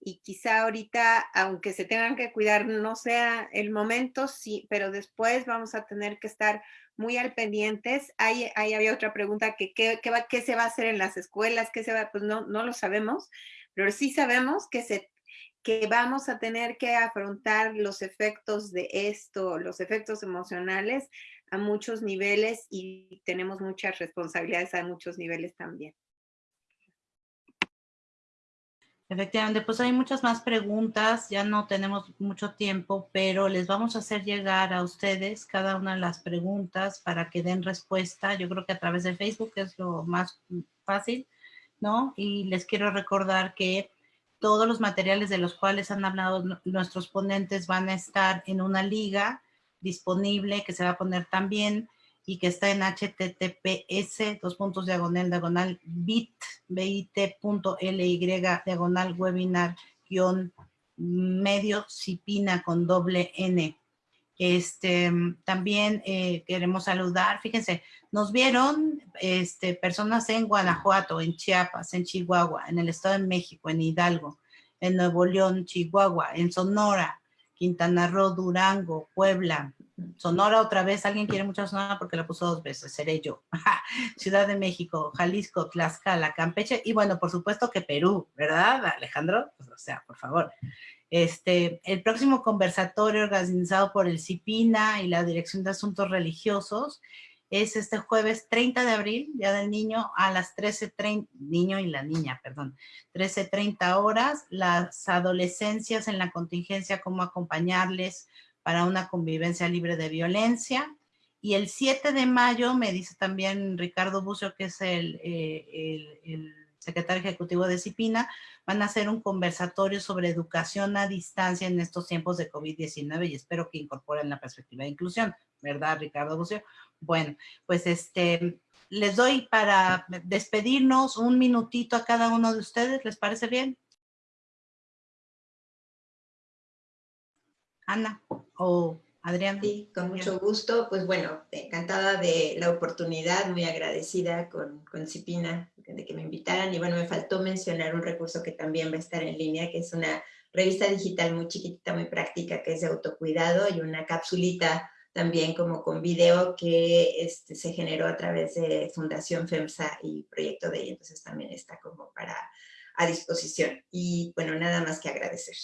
y quizá ahorita, aunque se tengan que cuidar, no sea el momento, sí, pero después vamos a tener que estar muy al pendientes. Ahí, ahí había otra pregunta, que ¿qué, qué, qué se va a hacer en las escuelas? ¿Qué se va? Pues no, no lo sabemos, pero sí sabemos que, se, que vamos a tener que afrontar los efectos de esto, los efectos emocionales a muchos niveles y tenemos muchas responsabilidades a muchos niveles también. Efectivamente, pues hay muchas más preguntas, ya no tenemos mucho tiempo, pero les vamos a hacer llegar a ustedes cada una de las preguntas para que den respuesta. Yo creo que a través de Facebook es lo más fácil, ¿no? Y les quiero recordar que todos los materiales de los cuales han hablado nuestros ponentes van a estar en una liga disponible que se va a poner también y que está en https dos puntos diagonal diagonal bit bit.ly diagonal webinar guion medio cipina con doble n. Este, también eh, queremos saludar, fíjense, nos vieron este, personas en Guanajuato, en Chiapas, en Chihuahua, en el Estado de México, en Hidalgo, en Nuevo León, Chihuahua, en Sonora, Quintana Roo, Durango, Puebla, Sonora otra vez, alguien quiere mucho Sonora porque la puso dos veces, seré yo. *laughs* Ciudad de México, Jalisco, Tlaxcala, Campeche y bueno, por supuesto que Perú, ¿verdad, Alejandro? Pues, o sea, por favor. Este, el próximo conversatorio organizado por el CIPINA y la Dirección de Asuntos Religiosos es este jueves 30 de abril, Día del Niño, a las 13.30, niño y la niña, perdón, 13.30 horas, las adolescencias en la contingencia, cómo acompañarles, para una convivencia libre de violencia. Y el 7 de mayo, me dice también Ricardo Bucio, que es el, eh, el, secretario ejecutivo de CIPINA, van a hacer un conversatorio sobre educación a distancia en estos tiempos de COVID-19 y espero que incorporen la perspectiva de inclusión, ¿verdad, Ricardo Bucio? Bueno, pues este, les doy para despedirnos un minutito a cada uno de ustedes, ¿les parece bien? Ana o Adriana. Sí, con mucho gusto. Pues bueno, encantada de la oportunidad, muy agradecida con, con Cipina de que me invitaran. Y bueno, me faltó mencionar un recurso que también va a estar en línea, que es una revista digital muy chiquitita, muy práctica, que es de autocuidado, y una capsulita también como con video que este, se generó a través de Fundación FEMSA y Proyecto de entonces también está como para a disposición. Y bueno, nada más que agradecer.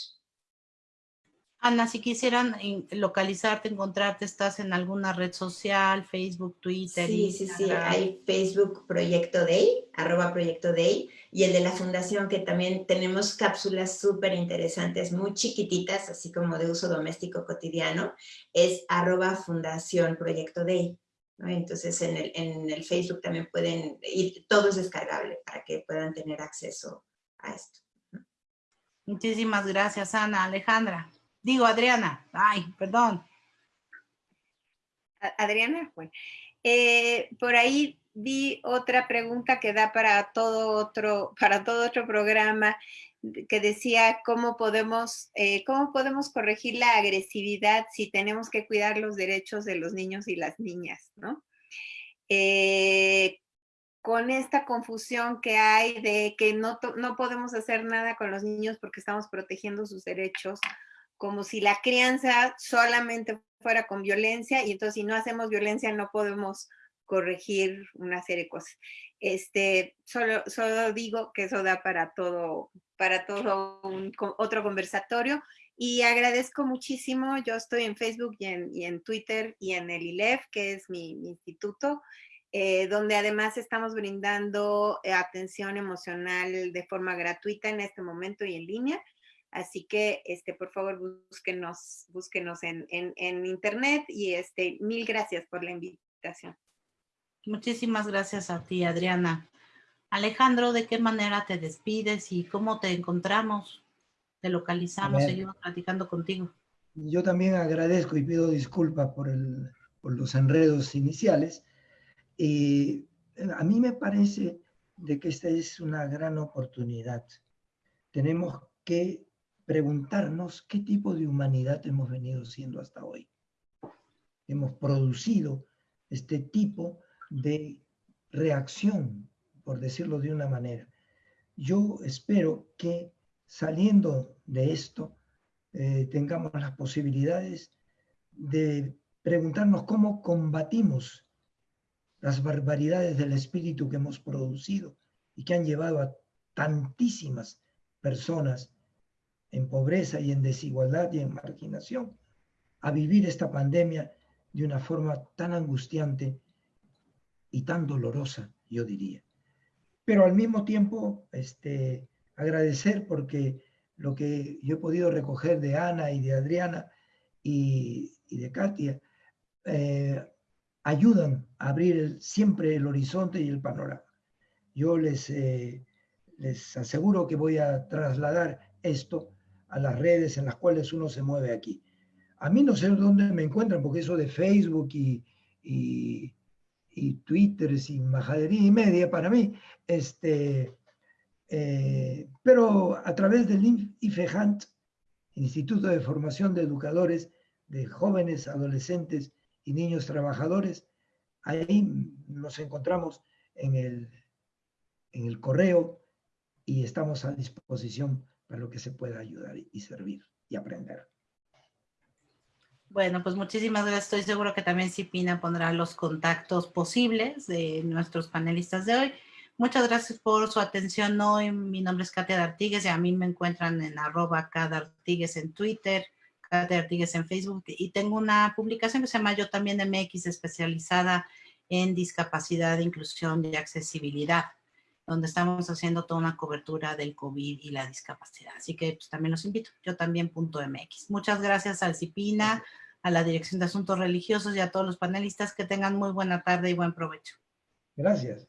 Ana, si quisieran localizarte, encontrarte, ¿estás en alguna red social, Facebook, Twitter? Sí, sí, sí, hay Facebook Proyecto Day, arroba Proyecto Day, y el de la fundación que también tenemos cápsulas súper interesantes, muy chiquititas, así como de uso doméstico cotidiano, es arroba Fundación Proyecto Day. Entonces en el, en el Facebook también pueden ir, todo es descargable para que puedan tener acceso a esto. Muchísimas gracias, Ana. Alejandra. Digo, Adriana. Ay, perdón. Adriana, bueno. Eh, por ahí vi otra pregunta que da para todo otro, para todo otro programa que decía cómo podemos, eh, cómo podemos corregir la agresividad si tenemos que cuidar los derechos de los niños y las niñas, ¿no? Eh, con esta confusión que hay de que no, no podemos hacer nada con los niños porque estamos protegiendo sus derechos como si la crianza solamente fuera con violencia y entonces si no hacemos violencia no podemos corregir una serie de cosas. Este, solo, solo digo que eso da para todo, para todo un, otro conversatorio y agradezco muchísimo, yo estoy en Facebook y en, Twitter y en el ILEF, que es mi, instituto, eh, donde además estamos brindando atención emocional de forma gratuita en este momento y en línea. Así que, este, por favor, búsquenos, búsquenos en, en, internet y este, mil gracias por la invitación. Muchísimas gracias a ti, Adriana. Alejandro, ¿de qué manera te despides y cómo te encontramos? Te localizamos, seguimos platicando contigo. Yo también agradezco y pido disculpas por, el, por los enredos iniciales. Y a mí me parece de que esta es una gran oportunidad. Tenemos que preguntarnos qué tipo de humanidad hemos venido siendo hasta hoy. Hemos producido este tipo de reacción, por decirlo de una manera. Yo espero que saliendo de esto eh, tengamos las posibilidades de preguntarnos cómo combatimos las barbaridades del espíritu que hemos producido y que han llevado a tantísimas personas en pobreza y en desigualdad y en marginación, a vivir esta pandemia de una forma tan angustiante y tan dolorosa, yo diría. Pero al mismo tiempo, este, agradecer porque lo que yo he podido recoger de Ana y de Adriana y, de Katia, eh, ayudan a abrir siempre el horizonte y el panorama. Yo les, eh, les aseguro que voy a trasladar esto a las redes en las cuales uno se mueve aquí. A mí no sé dónde me encuentran, porque eso de Facebook y, y, Twitter y majadería y media para mí, este, eh, pero a través del IFEHANT, Instituto de Formación de Educadores de Jóvenes, Adolescentes y Niños Trabajadores, ahí nos encontramos en el, en el correo y estamos a disposición para lo que se pueda ayudar y servir y aprender. Bueno, pues muchísimas gracias. Estoy seguro que también Cipina pondrá los contactos posibles de nuestros panelistas de hoy. Muchas gracias por su atención hoy. Mi nombre es Katia Artigues y a mí me encuentran en arroba Artigues en Twitter, Katia Artigues en Facebook y tengo una publicación que se llama Yo también MX especializada en discapacidad, inclusión y accesibilidad donde estamos haciendo toda una cobertura del COVID y la discapacidad. Así que pues, también los invito, yo también .mx. Muchas gracias al CIPINA, a la Dirección de Asuntos Religiosos y a todos los panelistas que tengan muy buena tarde y buen provecho. Gracias.